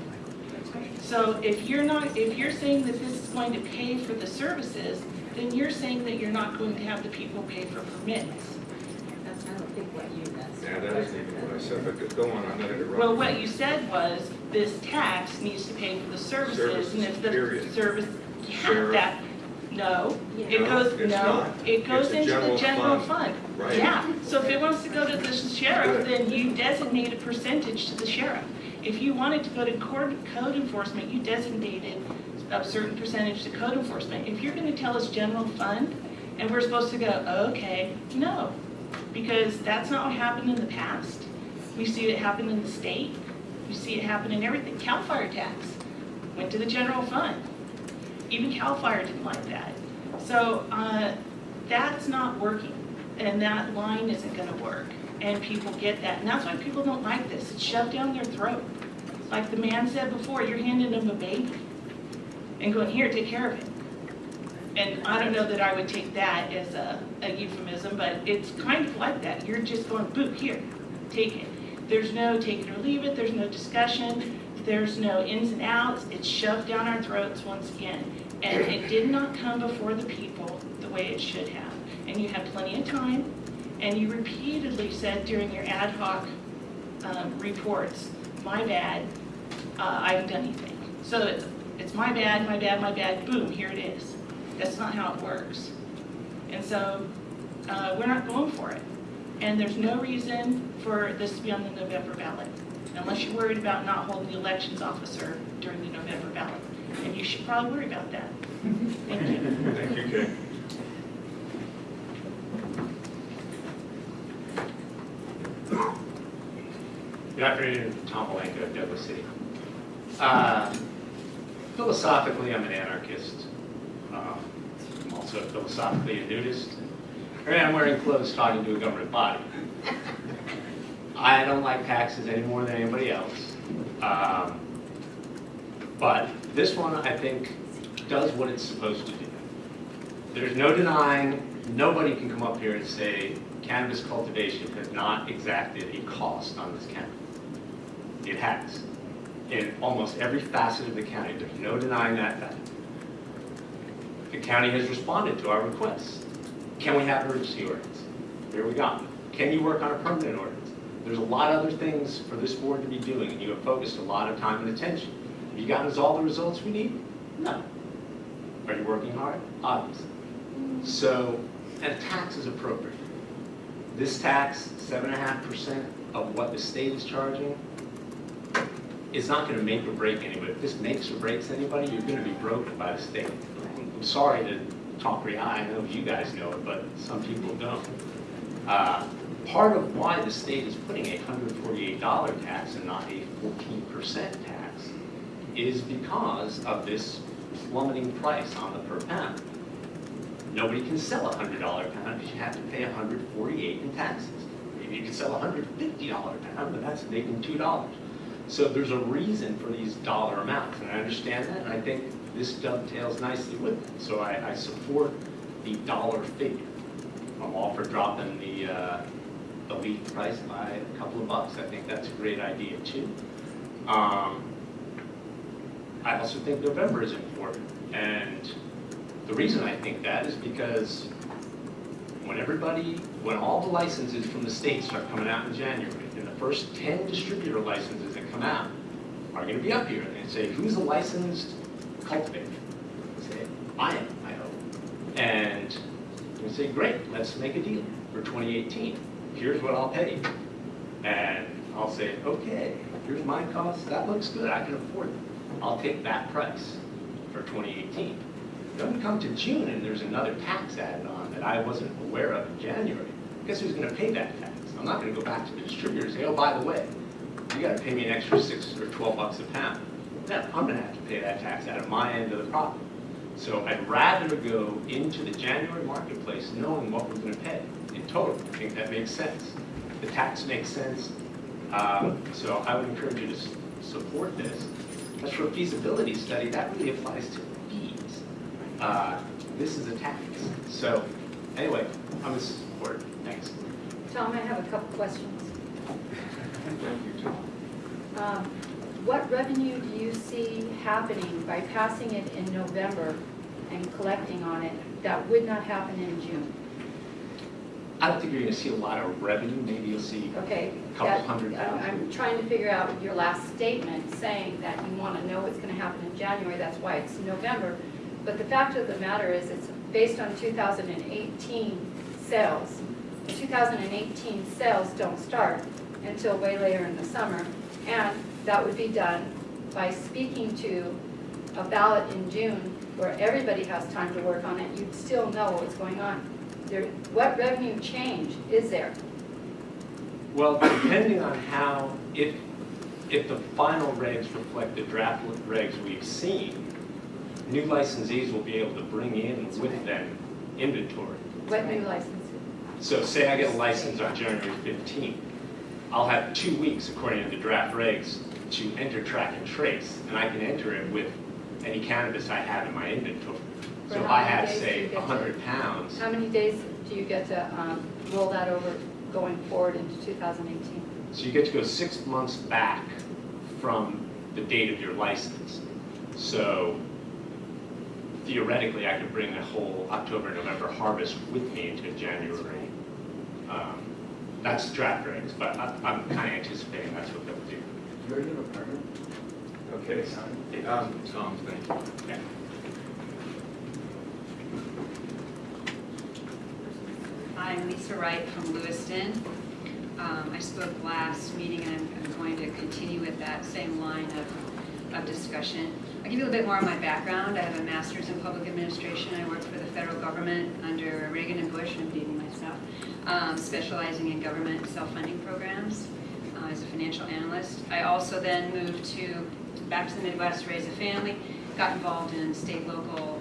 So if you're not, if you're saying that this is going to pay for the services, then you're saying that you're not going to have the people pay for permits. That's, I don't think what you, that's. Yeah, that isn't even what I said, but go on, I'm not interrupting. Well, what you said was, this tax needs to pay for the services, and if the period. service, yeah, Sheriff. that, no, it No, goes, it's no, not. it goes It's a into the general general fund. fund. Right. Yeah, so if it wants to go to the sheriff, Good. then you designate a percentage to the sheriff. If you wanted to go to court, code enforcement, you designated a certain percentage to code enforcement. If you're gonna tell us general fund, and we're supposed to go, okay, no, because that's not what happened in the past. We see it happen in the state, we see it happen in everything. CAL FIRE tax went to the general fund. Even CAL FIRE didn't like that. So, uh, that's not working, and that line isn't gonna work. And people get that, and that's why people don't like this, it's shoved down their throat. Like the man said before, you're handing them a baby and going, here, take care of it. And I don't know that I would take that as a a euphemism, but it's kind of like that. You're just going, boo, here, take it. There's no take it or leave it, there's no discussion, there's no ins and outs, it's shoved down our throats once again. And it did not come before the people the way it should have. And you had plenty of time, and you repeatedly said during your ad hoc um, reports, my bad, uh, I haven't done anything. So it's, it's my bad, my bad, my bad, boom, here it is. That's not how it works. And so, uh, we're not going for it. And there's no reason for this to be on the November ballot, unless you're worried about not holding the elections officer during the November ballot. And you should probably worry about that. Thank you. Thank you, Kay. Good afternoon, Tom Malenko, Douglas City. Uh, Philosophically, I'm an anarchist. Um, I'm also philosophically a nudist. And I'm wearing clothes talking to a government body. I don't like taxes any more than anybody else. Um, But this one, I think, does what it's supposed to do. There's no denying, nobody can come up here and say cannabis cultivation has not exacted a cost on this county. It has. In almost every facet of the county, there's no denying that fact. The county has responded to our requests. Can we have emergency ordinance? Here we go. Can you work on a permanent ordinance? There's a lot of other things for this board to be doing, and you have focused a lot of time and attention. Have you gotten us all the results we need? No. Are you working hard? Obviously. So, and a tax is appropriate. This tax, seven and a half percent of what the state is charging, is not gonna make or break anybody. If this makes or breaks anybody, you're gonna be broken by the state. I'm sorry to talk for you, I know you guys know it, but some people don't. Uh, part of why the state is putting a $148 tax and not a 14% tax is because of this plummeting price on the per pound. Nobody can sell a $100 pound because you have to pay 148 in taxes. Maybe you can sell a $150 pound, but that's making $2. So there's a reason for these dollar amounts, and I understand that, and I think this dovetails nicely with it. So I, I support the dollar figure. I'm all for dropping the, uh, the price by a couple of bucks. I think that's a great idea too. Um, I also think November is important, and the reason I think that is because when everybody, when all the licenses from the state start coming out in January, and the first 10 distributor licenses that come out are gonna be up here, and say, who's a licensed cultivator? Say, I am, I hope. And we say, great, let's make a deal for 2018. Here's what I'll pay. And I'll say, okay, here's my cost, that looks good, I can afford it. I'll take that price for 2018. Then we come to June and there's another tax added on that I wasn't aware of in January. Guess who's gonna pay that tax? I'm not gonna go back to the distributor and say, oh, by the way, you gotta pay me an extra six or 12 bucks a pound. No, I'm gonna have to pay that tax out of my end of the profit. So I'd rather go into the January marketplace knowing what we're gonna pay in total. I think that makes sense. The tax makes sense. Um, So I would encourage you to support this. As for a feasibility study, that really applies to fees. Uh, This is a tax. So anyway, I'm a supporter. Thanks. Tom, I have a couple questions. Thank you, Tom. Um, What revenue do you see happening by passing it in November and collecting on it that would not happen in June? I don't think you're gonna see a lot of revenue. Maybe you'll see Okay? a couple that- hundred I'm- thousand. I'm trying to figure out your last statement saying that you want to know what's going to happen in January, that's why it's November. But the fact of the matter is, it's based on 2018 sales. 2018 sales don't start until way later in the summer, and that would be done by speaking to a ballot in June where everybody has time to work on it, you'd still know what's going on. There, what revenue change is there? Well, depending on how, if, if the final regs reflect the draft regs we've seen, new licensees will be able to bring in with them inventory. What new license? So say I get a license on January 15th, I'll have two weeks, according to the draft regs, to enter, track, and trace, and I can enter it with any cannabis I have in my inventory. So if how I many have, days do you say, get to- 100 pounds, How many days do you get to um, roll that over going forward into 2018? So you get to go six months back from the date of your license. So theoretically, I could bring the whole October, November harvest with me into January. Um, That's draft regs, but I- I'm kind of anticipating that's what they'll do. You're in a permit? Okay, um, Tom, thank you. Yeah. I'm Lisa Wright from Lewiston. Um, I spoke last meeting and I'm, I'm going to continue with that same line of, of discussion. I'll give you a little bit more of my background. I have a master's in public administration. I worked for the federal government under Reagan and Bush, I'm dating myself, um, specializing in government self-funding programs uh, as a financial analyst. I also then moved to, back to the Midwest, raise a family, got involved in state, local,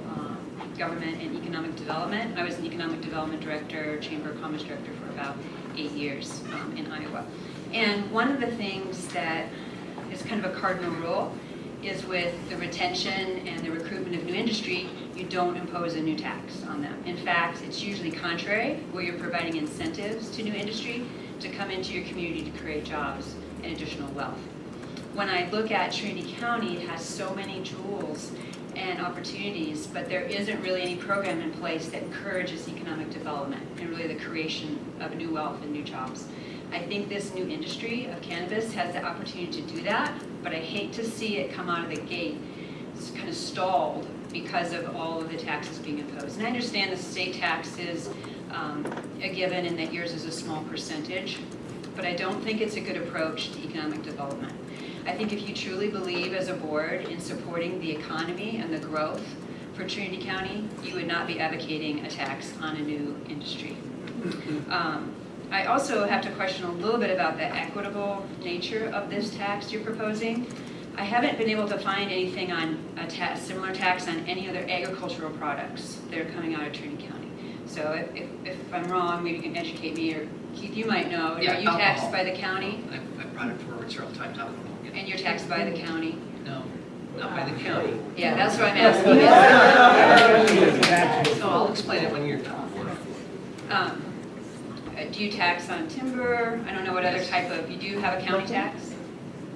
government and economic development. I was an economic development director, chamber of commerce director for about eight years um, in Iowa. And one of the things that is kind of a cardinal rule is with the retention and the recruitment of new industry, you don't impose a new tax on them. In fact, it's usually contrary, where you're providing incentives to new industry to come into your community to create jobs and additional wealth. When I look at Trinity County, it has so many jewels and opportunities, but there isn't really any program in place that encourages economic development and really the creation of new wealth and new jobs. I think this new industry of cannabis has the opportunity to do that, but I hate to see it come out of the gate it's kind of stalled because of all of the taxes being imposed. And I understand the state tax is um, a given and that yours is a small percentage, but I don't think it's a good approach to economic development. I think if you truly believe as a board in supporting the economy and the growth for Trinity County, you would not be advocating a tax on a new industry. Um, I also have to question a little bit about the equitable nature of this tax you're proposing. I haven't been able to find anything on a ta, similar tax on any other agricultural products that are coming out of Trinity County. So if, if, if I'm wrong, maybe you can educate me, or Keith, you might know. Yeah, Are you taxed by the county? I've, I've brought it forward several times, alcohol. Yeah. And you're taxed by the county? No, not by the county. Yeah, that's what I'm asking. So I'll explain it when you're done. Um, uh, Do you tax on timber? I don't know what other type of, you do have a county tax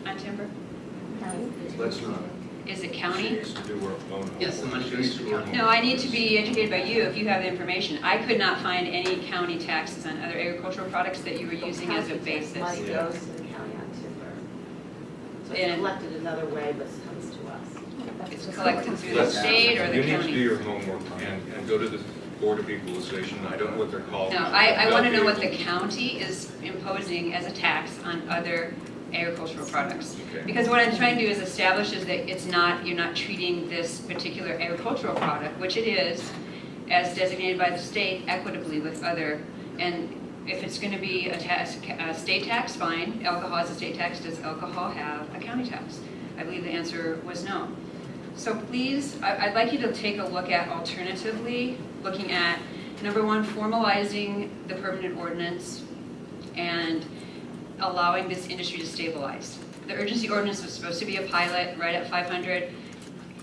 on timber? Let's not Is it county? choose to do our own. Yes, the money goes to the county. No, I need to be educated by you if you have the information. I could not find any county taxes on other agricultural products that you were using as a basis. Money Yeah. goes to the county on timber. So it's And- collected another way, but it comes to us. It's collected through the Let's- state or the You need to do county? your homework and, and go to the Board of Equalization. I don't know what they're called. No, I, I want to know what the county is imposing as a tax on other agricultural products. Okay. Because what I'm trying to do is establish is that it's not, you're not treating this particular agricultural product, which it is, as designated by the state equitably with other, and if it's gonna be a tax, a state tax, fine, alcohol is a state tax, does alcohol have a county tax? I believe the answer was no. So please, I'd like you to take a look at alternatively, looking at, number one, formalizing the permanent ordinance and allowing this industry to stabilize. The urgency ordinance was supposed to be a pilot right at 500.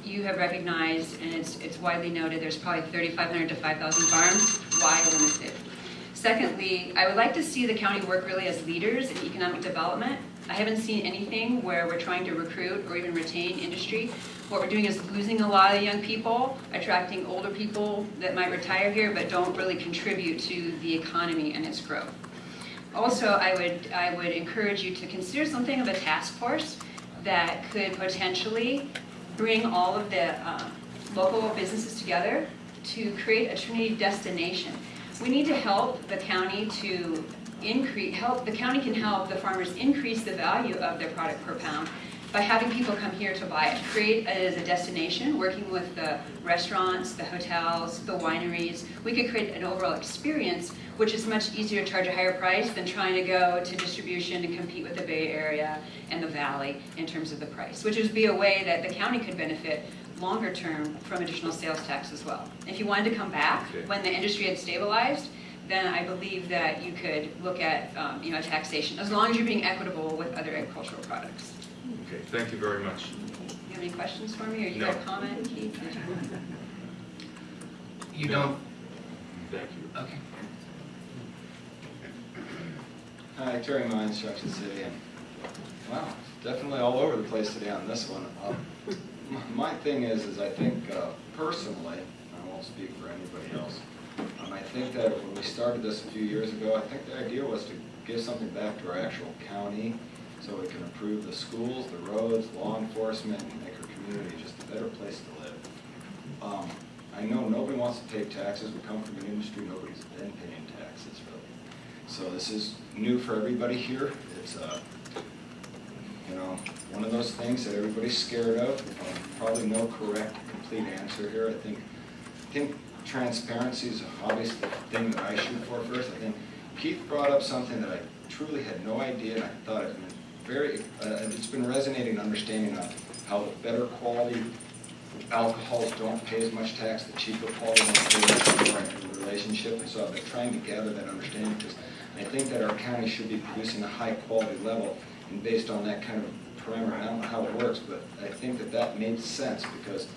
You have recognized, and it's, it's widely noted, there's probably 3,500 to 5,000 farms. Why limit it? Secondly, I would like to see the county work really as leaders in economic development. I haven't seen anything where we're trying to recruit or even retain industry. What we're doing is losing a lot of young people, attracting older people that might retire here but don't really contribute to the economy and its growth. Also, I would, I would encourage you to consider something of a task force that could potentially bring all of the uh, local businesses together to create a Trinity destination. We need to help the county to increase, help, the county can help the farmers increase the value of their product per pound by having people come here to buy it. Create it as a destination, working with the restaurants, the hotels, the wineries. We could create an overall experience which is much easier to charge a higher price than trying to go to distribution and compete with the Bay Area and the Valley in terms of the price, which would be a way that the county could benefit longer term from additional sales tax as well. If you wanted to come back Okay. when the industry had stabilized, then I believe that you could look at, um, you know, taxation, as long as you're being equitable with other agricultural products. Okay, thank you very much. You have any questions for me, or you No. got a comment, Keith? You No. don't, Thank you. okay. Hi, Terry Mines, Junction City, and wow, definitely all over the place today on this one. Um, m- My thing is, is I think uh, personally, I won't speak for anybody else, um, I think that when we started this a few years ago, I think the idea was to give something back to our actual county so we can improve the schools, the roads, law enforcement, and make our community just a better place to live. Um, I know nobody wants to pay taxes, we come from an industry, nobody's been paying taxes really. So this is new for everybody here. It's, uh, you know, one of those things that everybody's scared of. Um, Probably no correct, complete answer here. I think, I think transparency is obviously the thing that I shoot for first. I think Keith brought up something that I truly had no idea, and I thought it very, uh, it's been resonating, understanding of how the better quality alcohols don't pay as much tax, the cheaper quality ones much in the relationship. And so I've been trying to gather that understanding because I think that our county should be producing a high quality level based on that kind of parameter, I don't know how it works, but I think that that made sense because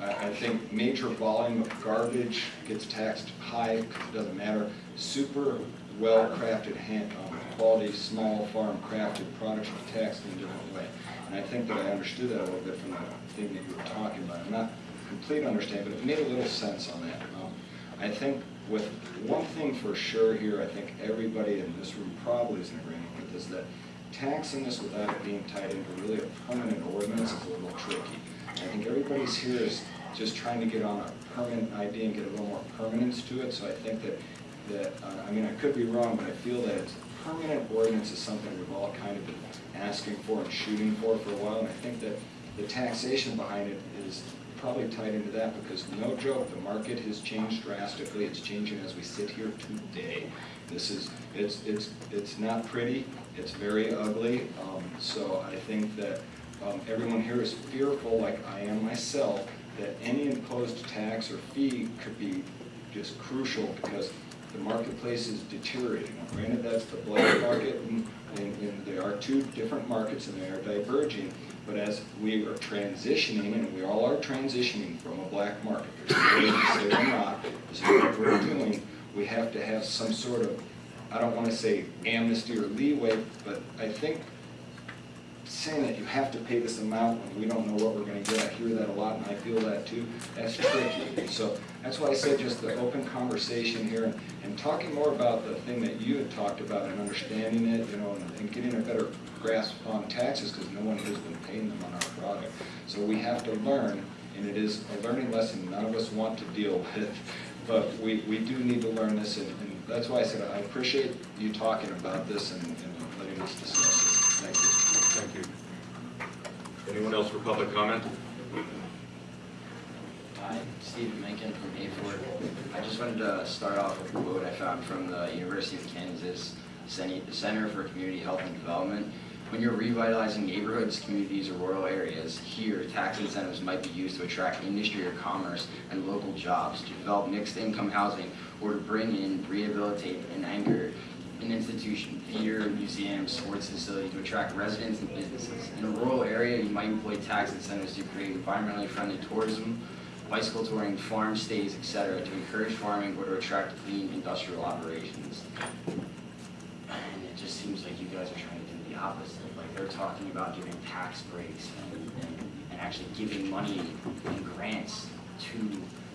I, I think major volume of garbage gets taxed high because it doesn't matter. Super well-crafted hand, um, quality, small farm crafted products are taxed in a different way. And I think that I understood that a little bit from the thing that you were talking about. I'm not complete understanding, but it made a little sense on that. Um, I think with one thing for sure here, I think everybody in this room probably is in agreement with is that taxing this without it being tied into really a permanent ordinance is a little tricky. I think everybody's here is just trying to get on a permanent idea and get a little more permanence to it, so I think that, that, uh, I mean, I could be wrong, but I feel that it's, permanent ordinance is something we've all kind of been asking for and shooting for for a while, and I think that the taxation behind it is, probably tied into that because no joke, the market has changed drastically. It's changing as we sit here today. This is, it's, it's, it's not pretty, it's very ugly. Um, so I think that um, everyone here is fearful, like I am myself, that any imposed tax or fee could be just crucial because the marketplace is deteriorating. Granted, that's the black market, and, and and there are two different markets and they are diverging, but as we are transitioning, and we all are transitioning from a black market, there's no way to say we're not, this is what we're doing, we have to have some sort of, I don't want to say amnesty or leeway, but I think saying that you have to pay this amount when we don't know what we're gonna get, I hear that a lot, and I feel that too, that's tricky. So that's why I said just the open conversation here, and, and talking more about the thing that you had talked about and understanding it, you know, and, and getting a better grasp on taxes, because no one has been paying them on our product. So we have to learn, and it is a learning lesson none of us want to deal with, but we, we do need to learn this, and, and that's why I said I appreciate you talking about this and, and letting us discuss it. Thank you. Thank you. Anyone else for public comment? Hi, Stephen Mencken from Hayfork. I just wanted to start off with a quote I found from the University of Kansas Center for Community Health and Development. When you're revitalizing neighborhoods, communities, or rural areas, here, tax incentives might be used to attract industry or commerce and local jobs, to develop mixed-income housing, or to bring in, rehabilitate, and anchor an institution, theater, museum, sports facility to attract residents and businesses. In a rural area, you might employ tax incentives to create environmentally friendly tourism, bicycle touring, farm stays, etc., to encourage farming or to attract clean industrial operations. And it just seems like you guys are trying to opposite. Like they're talking about giving tax breaks and, and, and actually giving money and grants to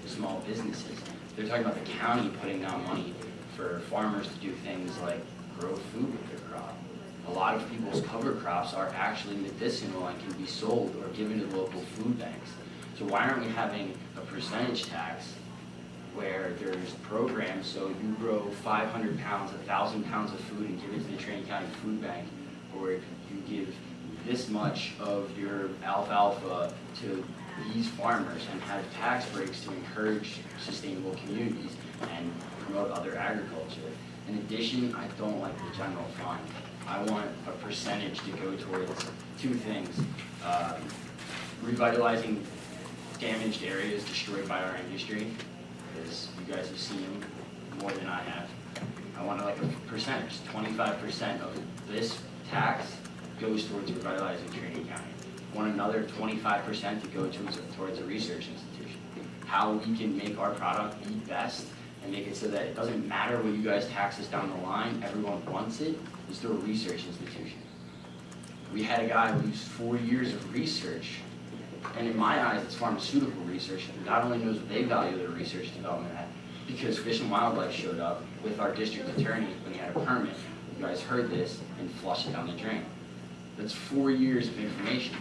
small businesses. They're talking about the county putting down money for farmers to do things like grow food with their crop. A lot of people's cover crops are actually medicinal and can be sold or given to local food banks. So why aren't we having a percentage tax where there's programs, so you grow 500 pounds, 1,000 pounds of food and give it to the Trinity County Food Bank, or if you give this much of your alfalfa to these farmers and have tax breaks to encourage sustainable communities and promote other agriculture. In addition, I don't like the general fund. I want a percentage to go towards two things. Um, Revitalizing damaged areas destroyed by our industry, because you guys have seen more than I have. I want like a percentage, twenty-five percent of this tax goes towards revitalizing Trinity County. Want another twenty-five percent to go towards, towards a research institution. How we can make our product the best and make it so that it doesn't matter what you guys tax us down the line, everyone wants it, is through a research institution. We had a guy who's four years of research, and in my eyes, it's pharmaceutical research, not only knows what they value their research development at, because Fish and Wildlife showed up with our district attorney when he had a permit. You guys heard this and flushed it down the drain. That's four years of information.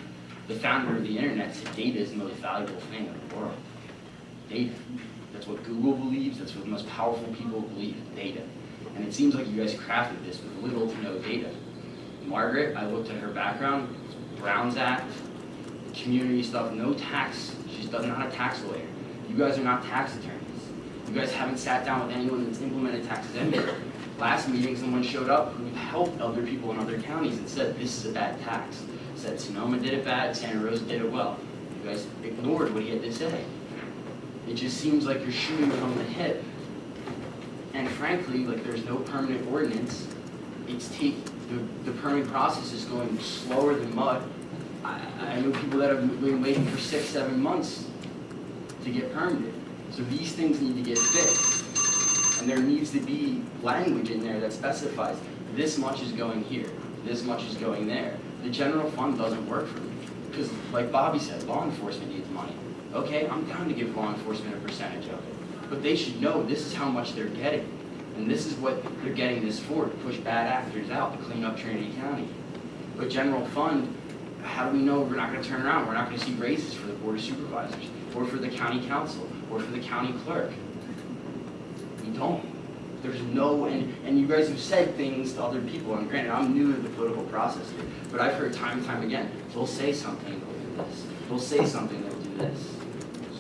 The founder of the internet said data is the most valuable thing in the world. Data. That's what Google believes, that's what the most powerful people believe, data. And it seems like you guys crafted this with little to no data. Margaret, I looked at her background, Brown's Act, community stuff, no tax. She doesn't not a tax lawyer. You guys are not tax attorneys. You guys haven't sat down with anyone that's implemented taxes anywhere. Last meeting, someone showed up who helped other people in other counties and said, this is a bad tax. Said Sonoma did it bad, Santa Rosa did it well. You guys ignored what he had to say. It just seems like you're shooting from the hip. And frankly, like there's no permanent ordinance. It's take, the, the permitting process is going slower than mud. I, I know people that have been waiting for six, seven months to get permitted. So these things need to get fixed. And there needs to be language in there that specifies this much is going here, this much is going there. The general fund doesn't work for me. Because like Bobby said, law enforcement needs money. Okay, I'm down to give law enforcement a percentage of it. But they should know this is how much they're getting. And this is what they're getting this for, to push bad actors out, to clean up Trinity County. But general fund, how do we know we're not gonna turn around? We're not gonna see raises for the board of supervisors, or for the county counsel, or for the county clerk. Don't. There's no, and, and you guys have said things to other people, and granted, I'm new to the political process here, but I've heard time and time again, they'll say something, they'll do this. They'll say something, they'll do this.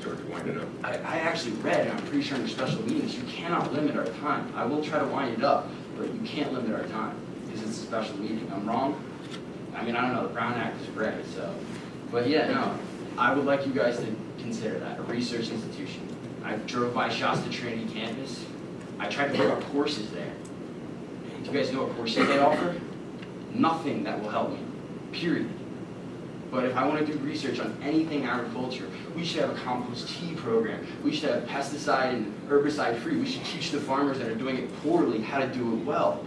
start to wind it up. I, I actually read, and I'm pretty sure in your special meetings, you cannot limit our time. I will try to wind it up, but you can't limit our time, because it's a special meeting. I'm wrong? I mean, I don't know, the Brown Act is great, so, but yeah, no, I would like you guys to consider that, a research institution. I drove by Shasta Trinity campus, I tried to pick up courses there. Do you guys know what courses they offer? Nothing that will help me, period. But if I want to do research on anything agriculture, we should have a compost tea program. We should have pesticide and herbicide free. We should teach the farmers that are doing it poorly how to do it well.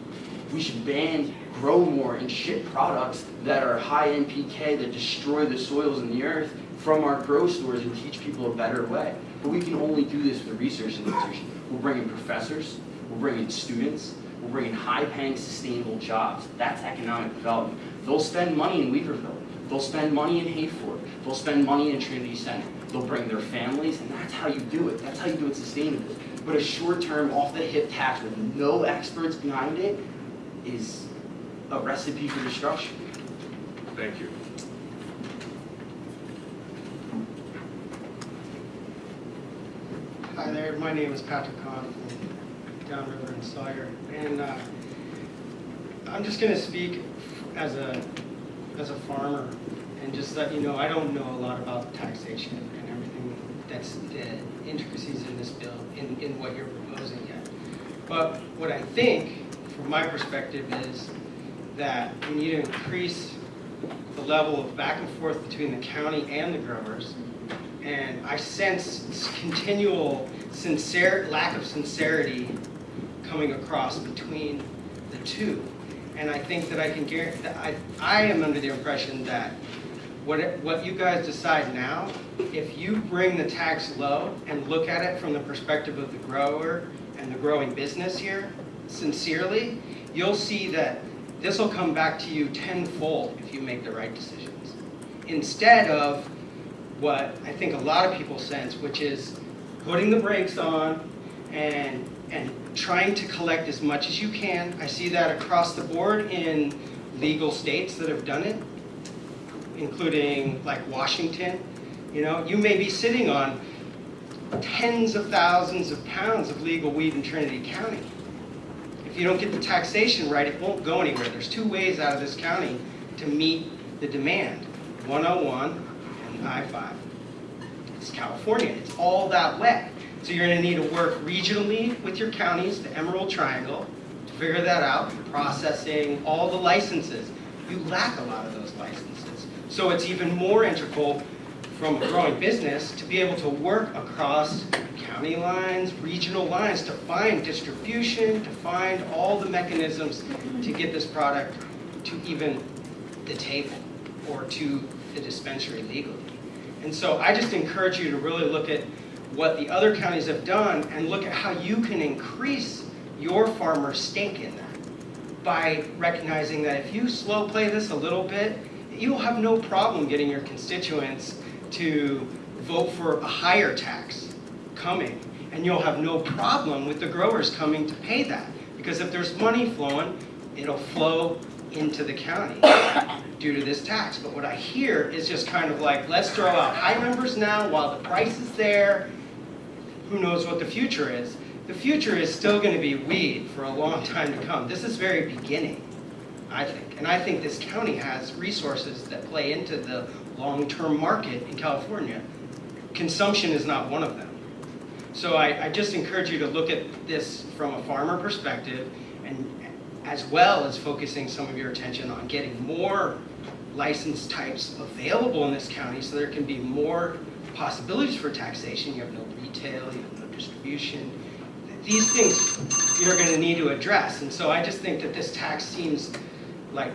We should ban grow more and ship products that are high NPK that destroy the soils and the earth from our grow stores and teach people a better way. But we can only do this with a research institution. We'll bringing professors, we're bringing students, we're bringing high-paying, sustainable jobs. That's economic development. They'll spend money in Weaverville. They'll spend money in Hayfork. They'll spend money in Trinity Center. They'll bring their families, and that's how you do it. That's how you do it sustainably. But a short-term, off-the-hip tax with no experts behind it is a recipe for destruction. Thank you. My name is Patrick Kahn from Downriver and Sawyer, and uh, I'm just going to speak as a as a farmer and just let you know I don't know a lot about taxation and everything that's the intricacies in this bill in, in what you're proposing yet. But what I think, from my perspective, is that we need to increase the level of back and forth between the county and the growers and I sense continual sincere, lack of sincerity coming across between the two. And I think that I can guarantee, that I, I am under the impression that what, what you guys decide now, if you bring the tax low and look at it from the perspective of the grower and the growing business here, sincerely, you'll see that this will come back to you tenfold if you make the right decisions. Instead of what I think a lot of people sense, which is putting the brakes on and and trying to collect as much as you can. I see that across the board in legal states that have done it, including like Washington. You know, you may be sitting on tens of thousands of pounds of legal weed in Trinity County. If you don't get the taxation right, it won't go anywhere. There's two ways out of this county to meet the demand, 101 and I-5. It's California, it's all that way. So you're gonna need to work regionally with your counties, the Emerald Triangle, to figure that out, processing, all the licenses. You lack a lot of those licenses. So it's even more integral from a growing business to be able to work across county lines, regional lines, to find distribution, to find all the mechanisms to get this product to even the table or to the dispensary legally. And so I just encourage you to really look at what the other counties have done and look at how you can increase your farmer's stake in that by recognizing that if you slow play this a little bit, you'll have no problem getting your constituents to vote for a higher tax coming. And you'll have no problem with the growers coming to pay that. Because if there's money flowing, it'll flow into the county due to this tax. But what I hear is just kind of like, let's throw out high numbers now while the price is there. Who knows what the future is? The future is still going to be weed for a long time to come. This is very beginning, I think. And I think this county has resources that play into the long-term market in California. Consumption is not one of them. So I, I just encourage you to look at this from a farmer perspective and as well as focusing some of your attention on getting more license types available in this county so there can be more possibilities for taxation. You have no retail, you have no distribution. These things you're going to need to address. And so I just think that this tax seems like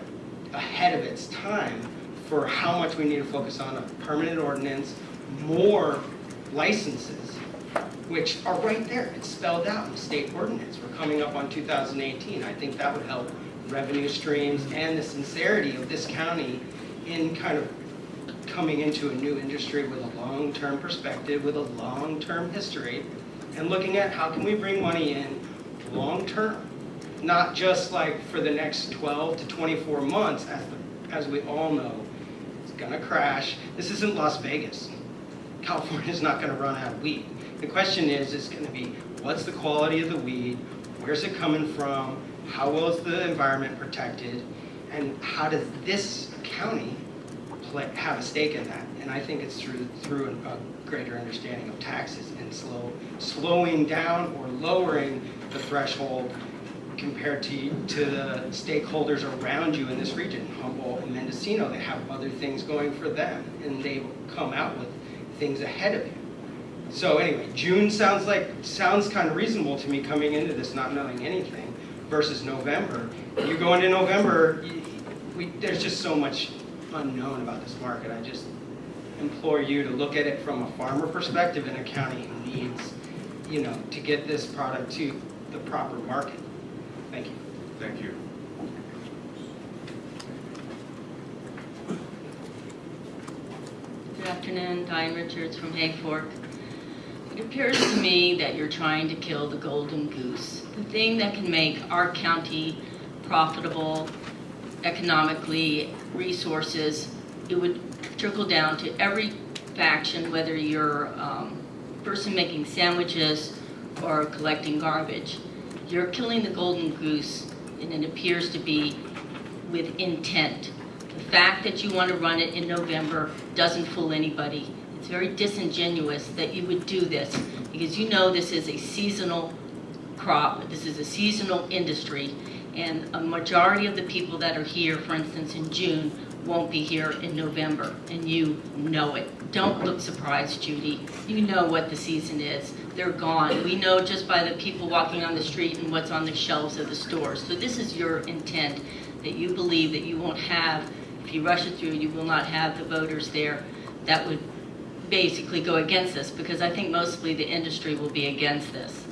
ahead of its time for how much we need to focus on a permanent ordinance, more licenses, which are right there. It's spelled out in the state ordinance. We're coming up on 2018. I think that would help revenue streams and the sincerity of this county in kind of coming into a new industry with a long-term perspective, with a long-term history, and looking at how can we bring money in long-term, not just like for the next 12 to 24 months, as, the, as we all know, it's gonna crash. This isn't Las Vegas. California's not gonna run out of weed. The question is, it's gonna be, what's the quality of the weed? Where's it coming from? How well is the environment protected? And how does this county play, have a stake in that? And I think it's through, through a greater understanding of taxes and slow, slowing down or lowering the threshold compared to, to the stakeholders around you in this region. Humboldt and Mendocino, they have other things going for them, and they come out with things ahead of you. So anyway, June sounds like, sounds kind of reasonable to me coming into this not knowing anything versus November. You go into November, you- we, there's just so much unknown about this market. I just implore you to look at it from a farmer perspective in a county who needs, you know, to get this product to the proper market. Thank you. Thank you. Good afternoon, Diane Richards from Hay Fork. It appears to me that you're trying to kill the golden goose, the thing that can make our county profitable economically, resources. It would trickle down to every faction, whether you're um, person making sandwiches or collecting garbage. You're killing the golden goose, and it appears to be with intent. The fact that you want to run it in November doesn't fool anybody. Very disingenuous that you would do this because you know this is a seasonal crop, this is a seasonal industry, and a majority of the people that are here, for instance, in June, won't be here in November, and you know it. Don't look surprised, Judy. You know what the season is. They're gone. We know just by the people walking on the street and what's on the shelves of the stores. So this is your intent, that you believe that you won't have, if you rush it through, you will not have the voters there that would basically go against this, because I think mostly the industry will be against this.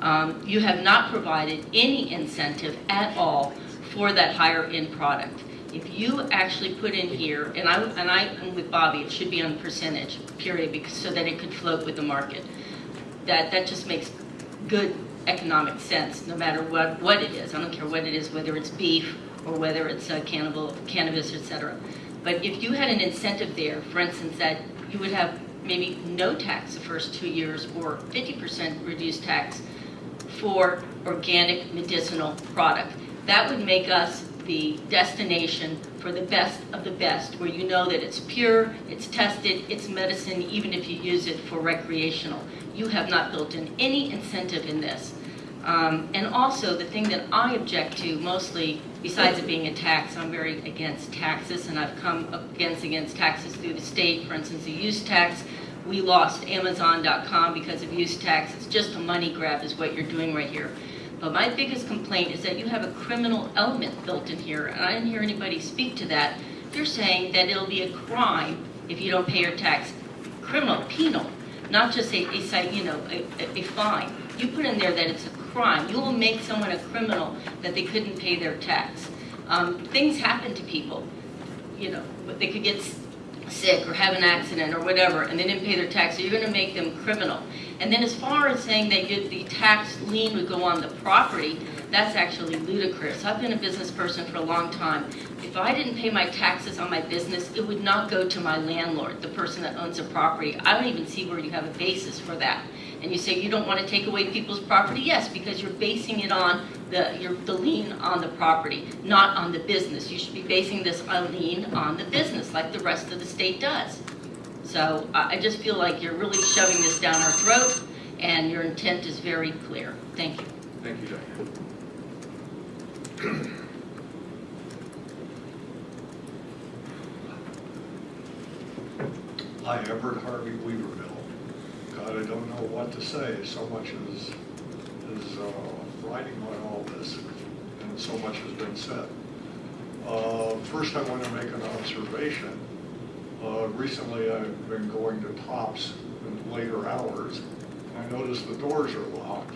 Um, You have not provided any incentive at all for that higher end product. If you actually put in here, and I, and I, am with Bobby, it should be on percentage, period, because, so that it could float with the market. That, that just makes good economic sense, no matter what, what it is. I don't care what it is, whether it's beef or whether it's uh, cannibal, cannabis, et cetera. But if you had an incentive there, for instance, that you would have maybe no tax the first two years or 50% reduced tax for organic medicinal product. That would make us the destination for the best of the best, where you know that it's pure, it's tested, it's medicine, even if you use it for recreational. You have not built in any incentive in this. Um, and also, the thing that I object to mostly, besides it being a tax, I'm very against taxes, and I've come against against taxes through the state. For instance, the use tax, we lost Amazon.com because of use tax. It's just a money grab is what you're doing right here. But my biggest complaint is that you have a criminal element built in here, and I didn't hear anybody speak to that. You're saying that it'll be a crime if you don't pay your tax. Criminal, penal, not just a, a you know, a, a- fine. You put in there that it's a crime. You will make someone a criminal that they couldn't pay their tax. Um, things happen to people, you know, they could get sick or have an accident or whatever, and they didn't pay their tax, so you're gonna make them criminal. And then as far as saying that the tax lien would go on the property, that's actually ludicrous. I've been a business person for a long time. If I didn't pay my taxes on my business, it would not go to my landlord, the person that owns the property. I don't even see where you have a basis for that. And you say you don't want to take away people's property? Yes, because you're basing it on the, your, the lien on the property, not on the business. You should be basing this on lien on the business, like the rest of the state does. So I, I just feel like you're really shoving this down our throat, and your intent is very clear. Thank you. Thank you, Diane. Hi, Everett Harvey Weaverville. God, I don't know what to say. So much is, is uh, riding on all this, and so much has been said. Uh, First, I want to make an observation. Uh, Recently, I've been going to Tops in later hours. I noticed the doors are locked.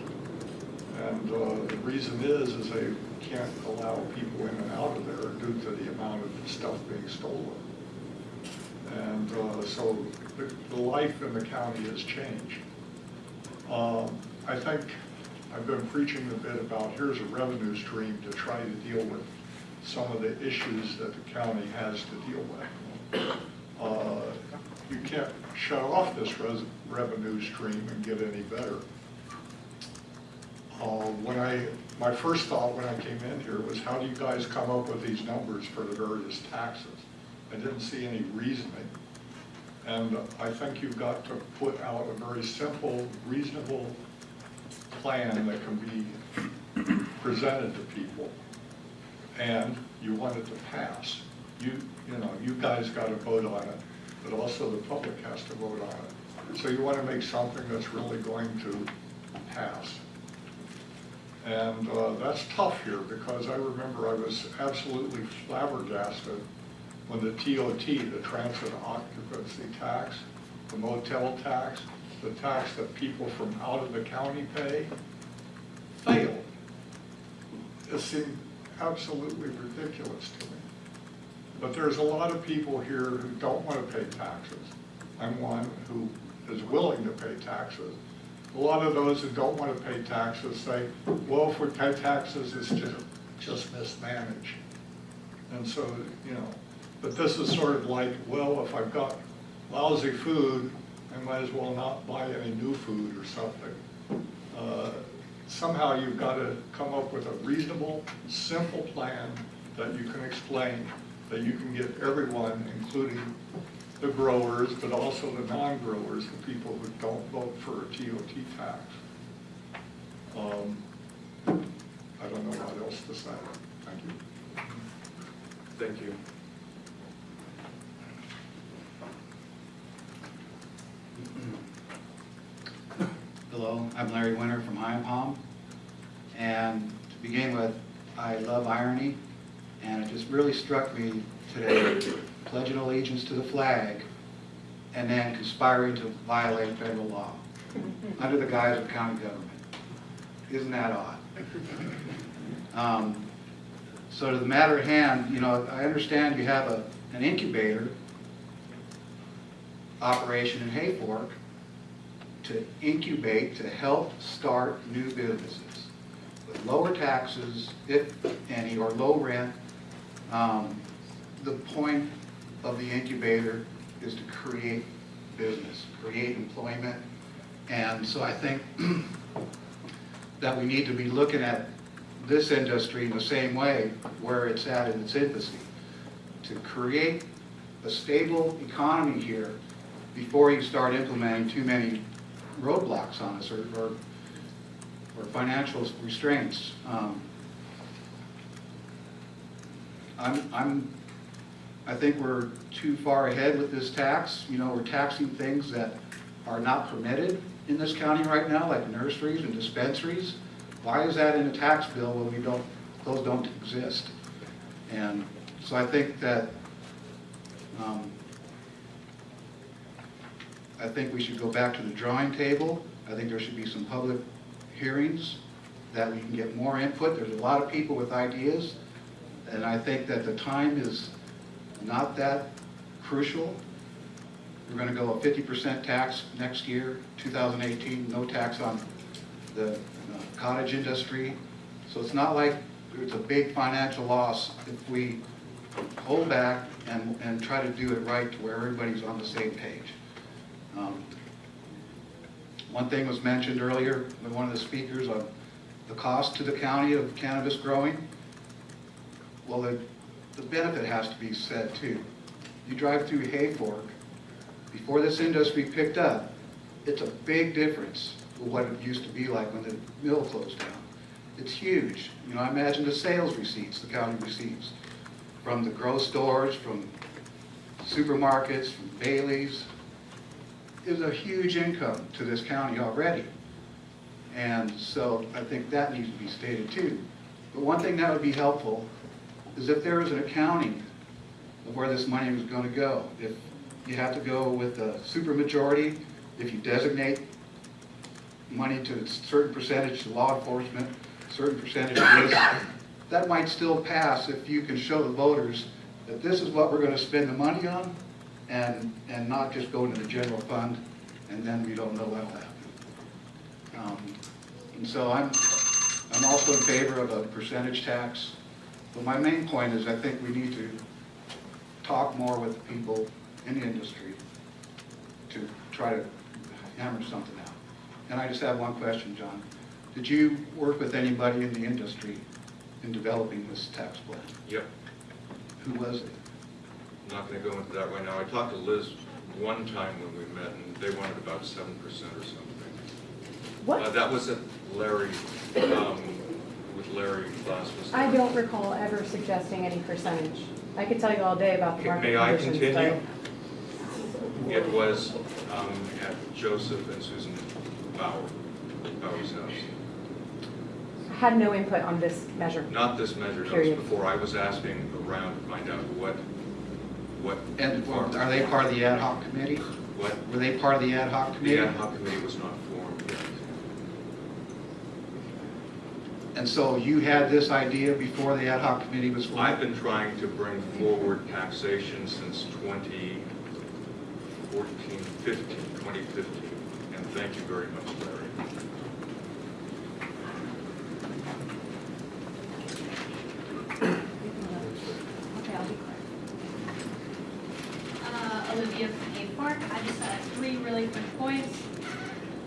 And uh, the reason is, is they can't allow people in and out of there due to the amount of stuff being stolen. And uh, so the, the life in the county has changed. Um, I think I've been preaching a bit about here's a revenue stream to try to deal with some of the issues that the county has to deal with. Uh, you can't shut off this revenue stream and get any better. Uh, When I, my first thought when I came in here was, how do you guys come up with these numbers for the various taxes? I didn't see any reasoning. And I think you've got to put out a very simple, reasonable plan that can be presented to people. And you want it to pass. You, you know, you guys got to vote on it, but also the public has to vote on it. So you want to make something that's really going to pass. And uh, that's tough here, because I remember I was absolutely flabbergasted when the TOT, the transient occupancy tax, the motel tax, the tax that people from out of the county pay, failed. It seemed absolutely ridiculous to me. But there's a lot of people here who don't want to pay taxes. I'm one who is willing to pay taxes. A lot of those who don't want to pay taxes say, well, if we pay taxes, it's just, just mismanaged. And so, you know, but this is sort of like, well, if I've got lousy food, I might as well not buy any new food or something. Uh, Somehow you've got to come up with a reasonable, simple plan that you can explain, that you can get everyone, including the growers, but also the non-growers, the people who don't vote for a TOT tax. Um, I don't know what else to say. Thank you. Thank you. Hello, I'm Larry Winter from Hyampom. And to begin with, I love irony, and it just really struck me today, pledging allegiance to the flag and then conspiring to violate federal law under the guise of county government. Isn't that odd? Um, So to the matter at hand, you know, I understand you have a, an incubator operation in Hayfork, to incubate, to help start new businesses with lower taxes, if any, or low rent. Um, The point of the incubator is to create business, create employment. And so I think that we need to be looking at this industry in the same way where it's at in its infancy. To create a stable economy here before you start implementing too many roadblocks on us or, or, or financial restraints. Um, I'm, I'm, I think we're too far ahead with this tax. You know, we're taxing things that are not permitted in this county right now, like nurseries and dispensaries. Why is that in a tax bill when we don't, those don't exist? And so I think that, um, I think we should go back to the drawing table. I think there should be some public hearings that we can get more input. There's a lot of people with ideas, and I think that the time is not that crucial. We're gonna go a fifty percent tax next year, 2018, no tax on the uh, cottage industry. So it's not like it's a big financial loss if we hold back and, and try to do it right to where everybody's on the same page. Um, One thing was mentioned earlier by one of the speakers on the cost to the county of cannabis growing. Well, the, the benefit has to be said too. You drive through Hayfork, before this industry picked up, it's a big difference with what it used to be like when the mill closed down. It's huge. You know, I imagine the sales receipts the county receives from the grow stores, from supermarkets, from Bailey's, is a huge income to this county already. And so I think that needs to be stated too. But one thing that would be helpful is if there was an accounting of where this money was going to go. If you have to go with a supermajority, if you designate money to a certain percentage to law enforcement, certain percentage to this, that might still pass if you can show the voters that this is what we're going to spend the money on, and, and not just go into the general fund, and then we don't know what'll happen. Um, And so I'm, I'm also in favor of a percentage tax, but my main point is I think we need to talk more with the people in the industry to try to hammer something out. And I just have one question, John. Did you work with anybody in the industry in developing this tax plan? Yep, Who was it? Not gonna go into that right now. I talked to Liz one time when we met, and they wanted about seven percent or something. What? Uh, That was at Larry, um, with Larry Glass. was I don't recall ever suggesting any percentage. I could tell you all day about the market May I continue? It was um, at Joseph and Susan Bauer, Bauer's house. but had no input on this measure. Not this measure, was before. I was asking around to find out what, what. And are they part of the ad hoc committee? What? Were they part of the ad hoc committee? The ad hoc committee was not formed yet. And so you had this idea before the ad hoc committee was formed? I've been trying to bring forward taxation since 2014, 15, 2015, and thank you very much, Larry. Okay, I'll be quick. Uh, Olivia from Hayfork, I just had three quick points.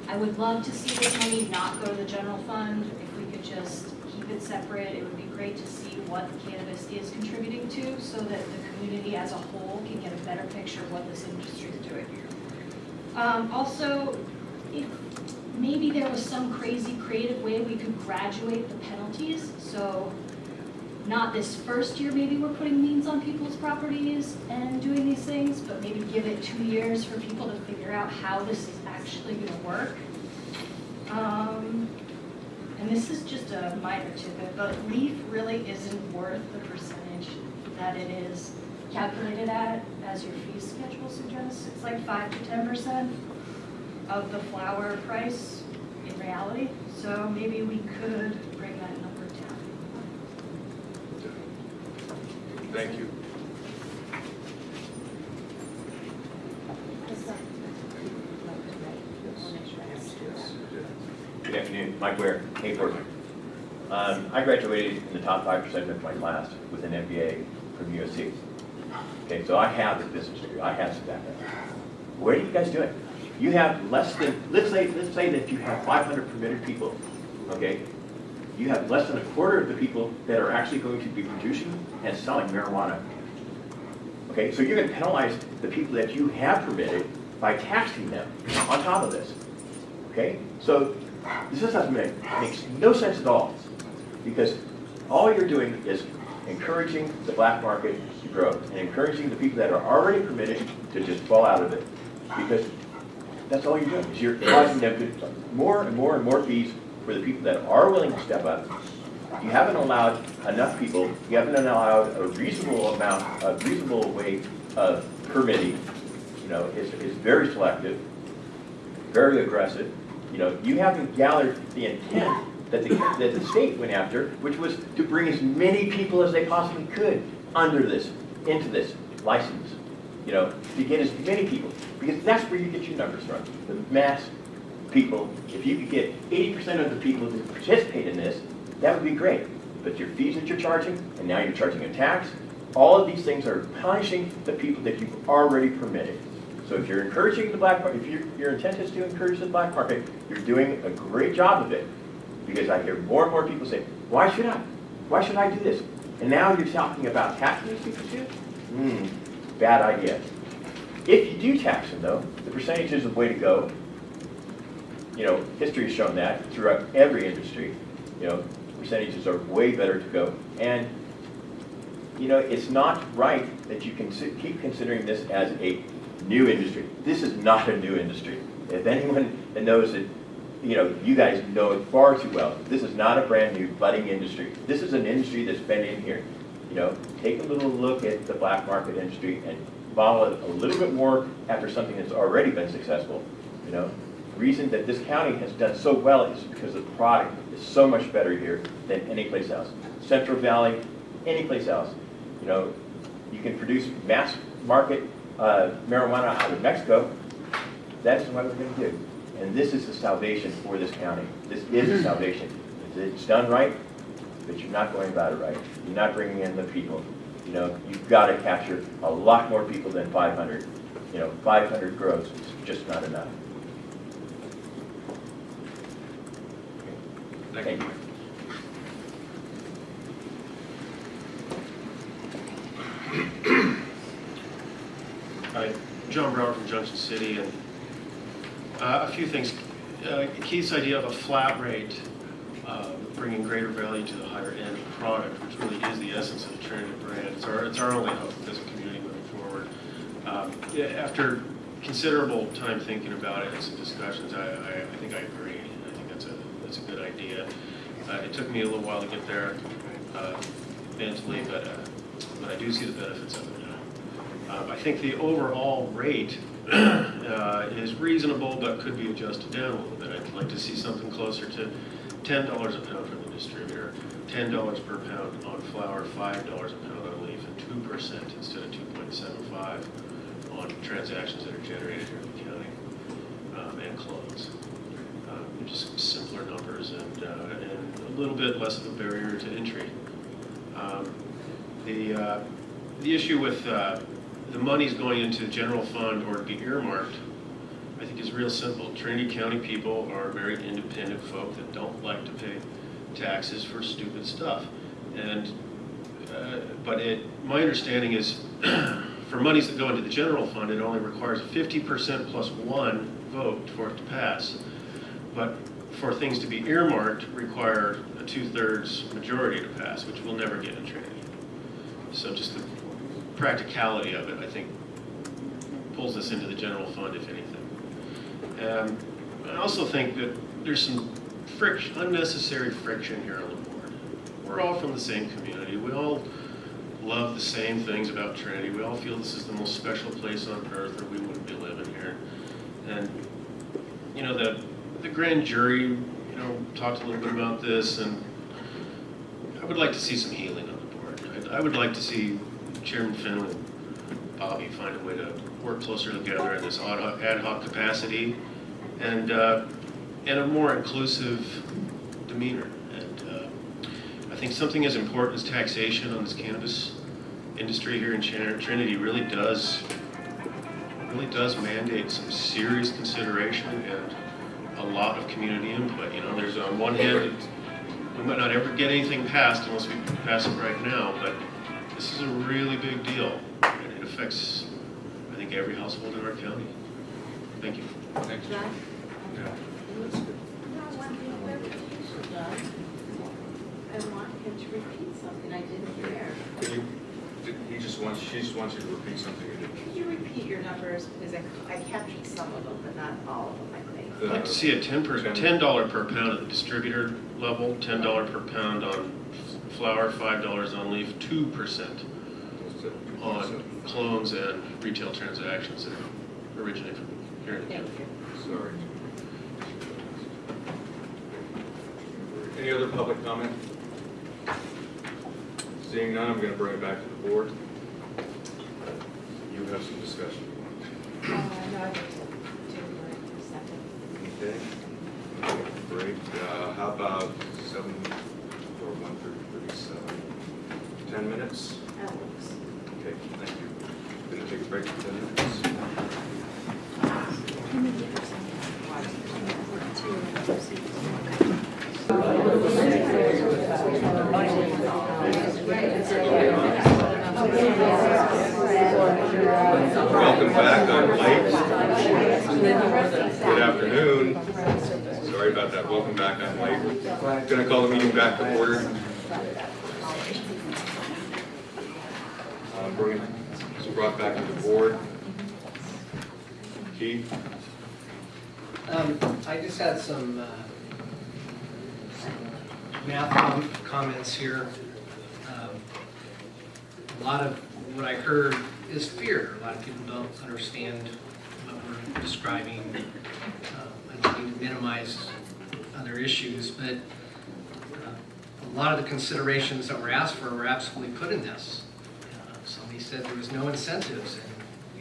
I would love to see this money not go to the general fund, if we could just keep it separate, it would be great to see what cannabis is contributing to, so that the community as a whole can get a better picture of what this industry is doing. Um, also, if maybe there was some crazy creative way we could graduate the penalties, so not this first year, maybe we're putting liens on people's properties and doing these things, but maybe give it two years for people to figure out how this is actually gonna work. Um, and this is just a minor tidbit, but LEAF really isn't worth the percentage that it is calculated at, as your fee schedule suggests. It's like five to ten percent of the flower price in reality, so maybe we could bring that number down. Thank you. Good afternoon, Mike Ware, Hayfork. Um, I graduated in the top five percent of my class with an MBA from USC. Okay, so I have the business degree, I have some background. What are you guys doing? You have less than, let's say, let's say that you have five hundred permitted people, okay? You have less than a quarter of the people that are actually going to be producing and selling marijuana. Okay, so you're gonna penalize the people that you have permitted by taxing them on top of this. Okay, so this doesn't make, makes no sense at all, because all you're doing is encouraging the black market to grow, and encouraging the people that are already permitted to just fall out of it, because that's all you're doing, is you're causing them to, more and more and more fees for the people that are willing to step up. You haven't allowed enough people, you haven't allowed a reasonable amount, a reasonable way of permitting, you know, it's, it's very selective, very aggressive. You know, you haven't gathered the intent that the, that the state went after, which was to bring as many people as they possibly could under this, into this license. You know, to get as many people, because that's where you get your numbers from, the mass people. If you could get eighty percent of the people to participate in this, that would be great. But your fees that you're charging, and now you're charging a tax, all of these things are punishing the people that you've already permitted. So if you're encouraging the black market, if your, your intent is to encourage the black market, you're doing a great job of it. Because I hear more and more people say, why should I? Why should I do this? And now you're talking about taxing these people too? Hmm, bad idea. If you do tax them though, the percentage is the way to go. You know, history has shown that throughout every industry. You know, percentages are way better to go. And, you know, it's not right that you can keep considering this as a new industry. This is not a new industry. If anyone knows it, you know, you guys know it far too well. This is not a brand new budding industry. This is an industry that's been in here. You know, take a little look at the black market industry and follow it a little bit more after something that's already been successful. You know, reason that this county has done so well is because the product is so much better here than any place else. Central Valley, any place else. You know, you can produce mass market uh, marijuana out of Mexico. That's what we're going to do. And this is the salvation for this county. This is the salvation. It's done right, but you're not going about it right. You're not bringing in the people. You know, you've got to capture a lot more people than 500. You know, 500 grows is just not enough. Thank. Hi, John Brower from Junction City, and uh, a few things. Uh, Keith's idea of a flat rate, uh, bringing greater value to the higher end product, which really is the essence of the Trinity brand. It's our, it's our only hope as a community moving forward. Um, After considerable time thinking about it and some discussions, I, I, I think I agree. I think that's a, good idea. Uh, It took me a little while to get there uh, mentally, but, uh, but I do see the benefits of it now. Um, I think the overall rate uh, is reasonable, but could be adjusted down a little bit. I'd like to see something closer to ten dollars a pound from the distributor, ten dollars per pound on flower, five dollars a pound on leaf, and two percent instead of two point seven five on transactions that are generated here in the county, um, and clones. Just simpler numbers and, uh, and a little bit less of a barrier to entry. Um, The, uh, the issue with uh, the money's going into the general fund or be earmarked, I think is real simple. Trinity County people are very independent folk that don't like to pay taxes for stupid stuff. And, uh, but it, my understanding is, for monies that go into the general fund, it only requires fifty percent plus one vote for it to pass. But for things to be earmarked, require a two-thirds majority to pass, which we'll never get in Trinity. So just the practicality of it, I think, pulls us into the general fund, if anything. Um, I also think that there's some friction, unnecessary friction here on the board. We're all from the same community. We all love the same things about Trinity. We all feel this is the most special place on earth, or we wouldn't be living here. And, you know, the, the grand jury, you know, talked a little bit about this, and I would like to see some healing on the board. I, I would like to see Chairman Finn and Bobby find a way to work closer together in this ad hoc, ad hoc capacity and, uh, and a more inclusive demeanor. And uh, I think something as important as taxation on this cannabis industry here in Trinity really does, really does mandate some serious consideration and a lot of community input. You know, there's on one hand, we might not ever get anything passed unless we pass it right now, but this is a really big deal, and it affects, I think, every household in our county. Thank you. Thanks. John? Yeah. I want him to repeat something I didn't hear. You, he just wants, she just wants you to repeat something you didn't. Could you repeat your numbers, because I, I captured some of them, but not all of them, I think. I'd like to see a ten per, ten dollar per pound at the distributor level, ten dollar per pound on flower, five dollars on leaf, two percent on clones and retail transactions that originate from here in the county. Sorry. Any other public comment? Seeing none, I'm going to bring it back to the board. You have some discussion. Uh, no, I think so. Do it for a second. Okay. Great. Uh, How about seven or one thirty-seven? Ten minutes? That works. Okay, thank you. Going to take a break for ten minutes? Welcome back, I'm late. Good afternoon. Sorry about that, welcome back, I'm late. Going to call the meeting back to order. Uh, Bring it, brought back to the board. Keith? Um, I just had some, uh, math com- comments here. Um, A lot of what I heard is fear. A lot of people don't understand what we're describing. Uh, I don't mean to minimize other issues, but uh, a lot of the considerations that were asked for were absolutely put in this. Uh, Somebody said there was no incentives, and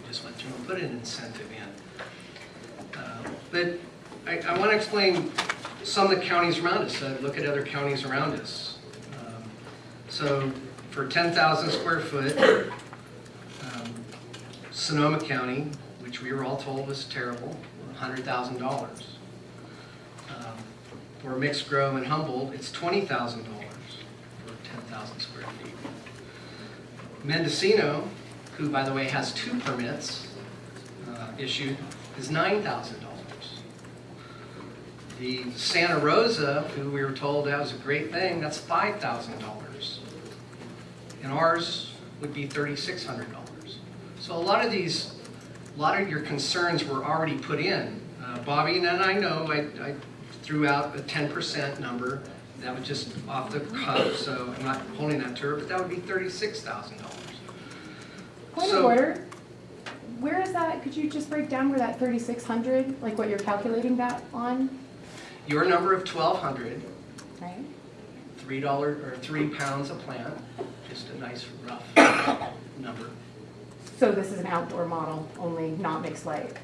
we just went through and put an incentive in. Uh, But I, I want to explain some of the counties around us. Uh, Look at other counties around us. Um, So for 10,000 square foot, um, Sonoma County, which we were all told was terrible, $100,000. For mixed grow in Humboldt, it's $20,000 for 10,000 square feet. Mendocino, who by the way has two permits uh, issued, is $9,000. The Santa Rosa, who we were told that was a great thing, that's $5,000. And ours would be $3,600. So a lot of these, a lot of your concerns were already put in. Uh, Bobby and I know I, I threw out a 10% number. That was just off the cuff, so I'm not holding that to her, but that would be $36,000. Point of order, where is that, could you just break down where that thirty-six hundred, like what you're calculating that on? Your number of 1,200, Right. three dollar, or three pounds a plant, just a nice rough number. So this is an outdoor model, only not mixed light.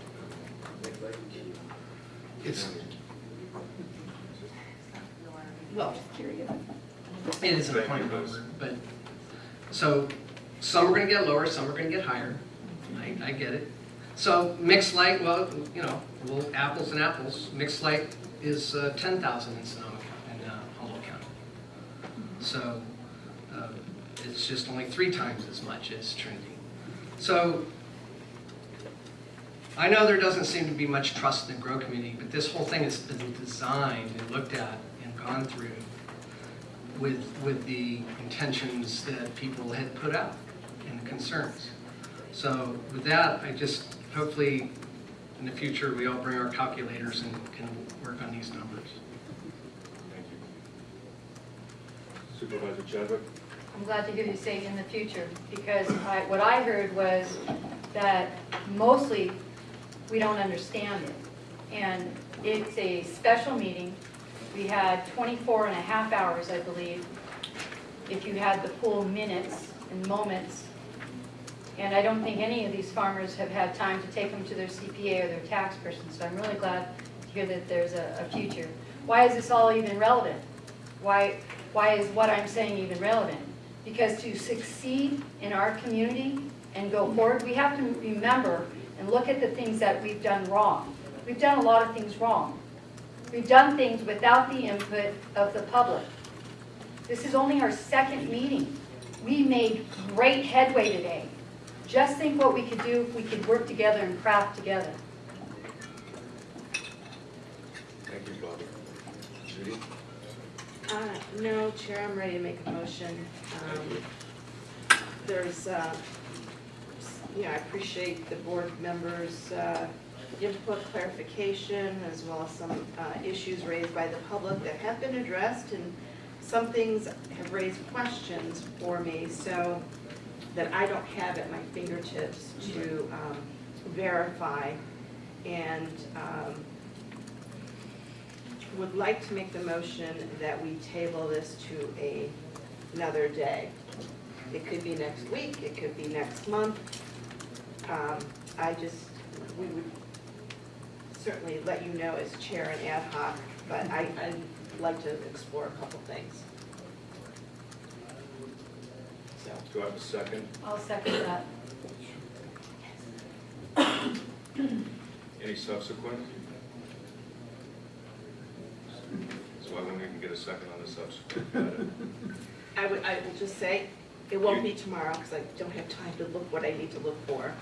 It's, well, Just curious. it is a point but, so, some are gonna get lower, some are gonna get higher. I, I get it. So mixed light, well, you know, well, apples and apples, mixed light is uh, ten thousand in Sonoma, County- in uh, Humboldt County. So, uh, it's just only three times as much as Trinity. So, I know there doesn't seem to be much trust in the grow community, but this whole thing has been designed and looked at and gone through with, with the intentions that people had put out and the concerns. So with that, I just, hopefully, in the future, we all bring our calculators and can work on these numbers. Thank you. Supervisor Chadwick? I'm glad to hear you say in the future, because I, what I heard was that mostly we don't understand it. And it's a special meeting. We had 24 and a half hours, I believe, if you had the full minutes and moments. And I don't think any of these farmers have had time to take them to their CPA or their tax person, so I'm really glad to hear that there's a, a future. Why is this all even relevant? Why, why is what I'm saying even relevant? Because to succeed in our community and go forward, we have to remember and look at the things that we've done wrong. We've done a lot of things wrong. We've done things without the input of the public. This is only our second meeting. We made great headway today. Just think what we could do if we could work together and craft together. Thank you, Bobby. Judy? Uh, no, Chair, I'm ready to make a motion. Um, There's, uh, yeah, I appreciate the board members' uh, input, clarification, as well as some uh, issues raised by the public that have been addressed, and some things have raised questions for me, so that I don't have at my fingertips to um, verify. And um, would like to make the motion that we table this to a, another day. It could be next week, it could be next month. Um, I just, we would certainly let you know as chair and ad hoc, but I, I'd like to explore a couple things. So, Do I have a second? I'll second that. Any subsequent? So I wouldn't even get a second on the subsequent. Got it. I would, I will just say, it won't be tomorrow, because I don't have time to look what I need to look for.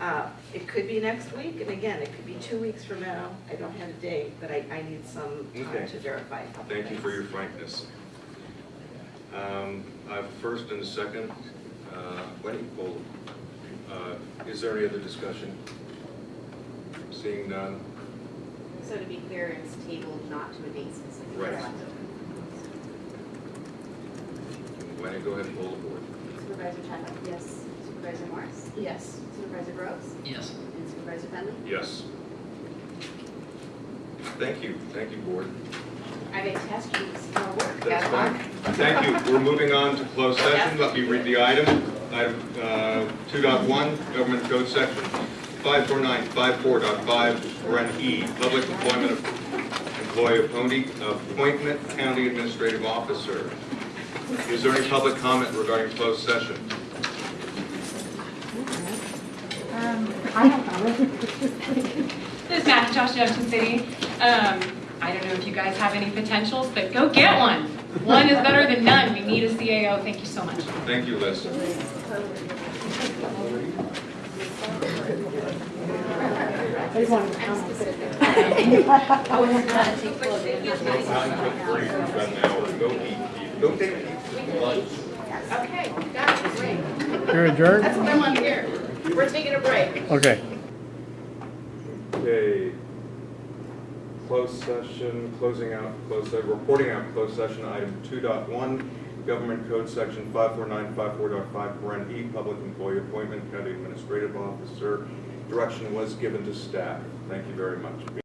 Uh, It could be next week, and again, it could be two weeks from now, I don't have a date, but I, I need some time Okay. to verify a couple Thank you for things. your frankness. Um, I have first and a second. Uh, Wendy, hold. Uh, Is there any other discussion? Seeing none? So to be clear, it's tabled not to a date specific. Right. Wendy, go ahead and pull the board. Supervisor Chadwick? Yes. Supervisor Morris? Yes. Supervisor Groves? Yes. And Supervisor Fenley? Yes. Thank you, thank you, board. I may task you with some more work. That's fine. Thank you. We're moving on to closed session. Let me read the item. Item uh, 2.1, Government Code Section 54954.5, Ren E, Public Employment of Employee appointee- Appointment County Administrative Officer. Is there any public comment regarding closed session? Um, I have comments. This is Macintosh Junction City. Um, I don't know if you guys have any potentials, but go get one. One is better than none. We need a CAO. Thank you so much. Thank you, Liz. I just wanted to comment. Go eat, go take lunch. Okay, that's great. You're adjourned? That's what I want to hear. We're taking a break. Okay. Okay. Closed session, closing out, closed, se- reporting out closed session, item 2.1, Government Code Section 54954.5, paren E, Public Employee Appointment, County Administrative Officer. Direction was given to staff. Thank you very much.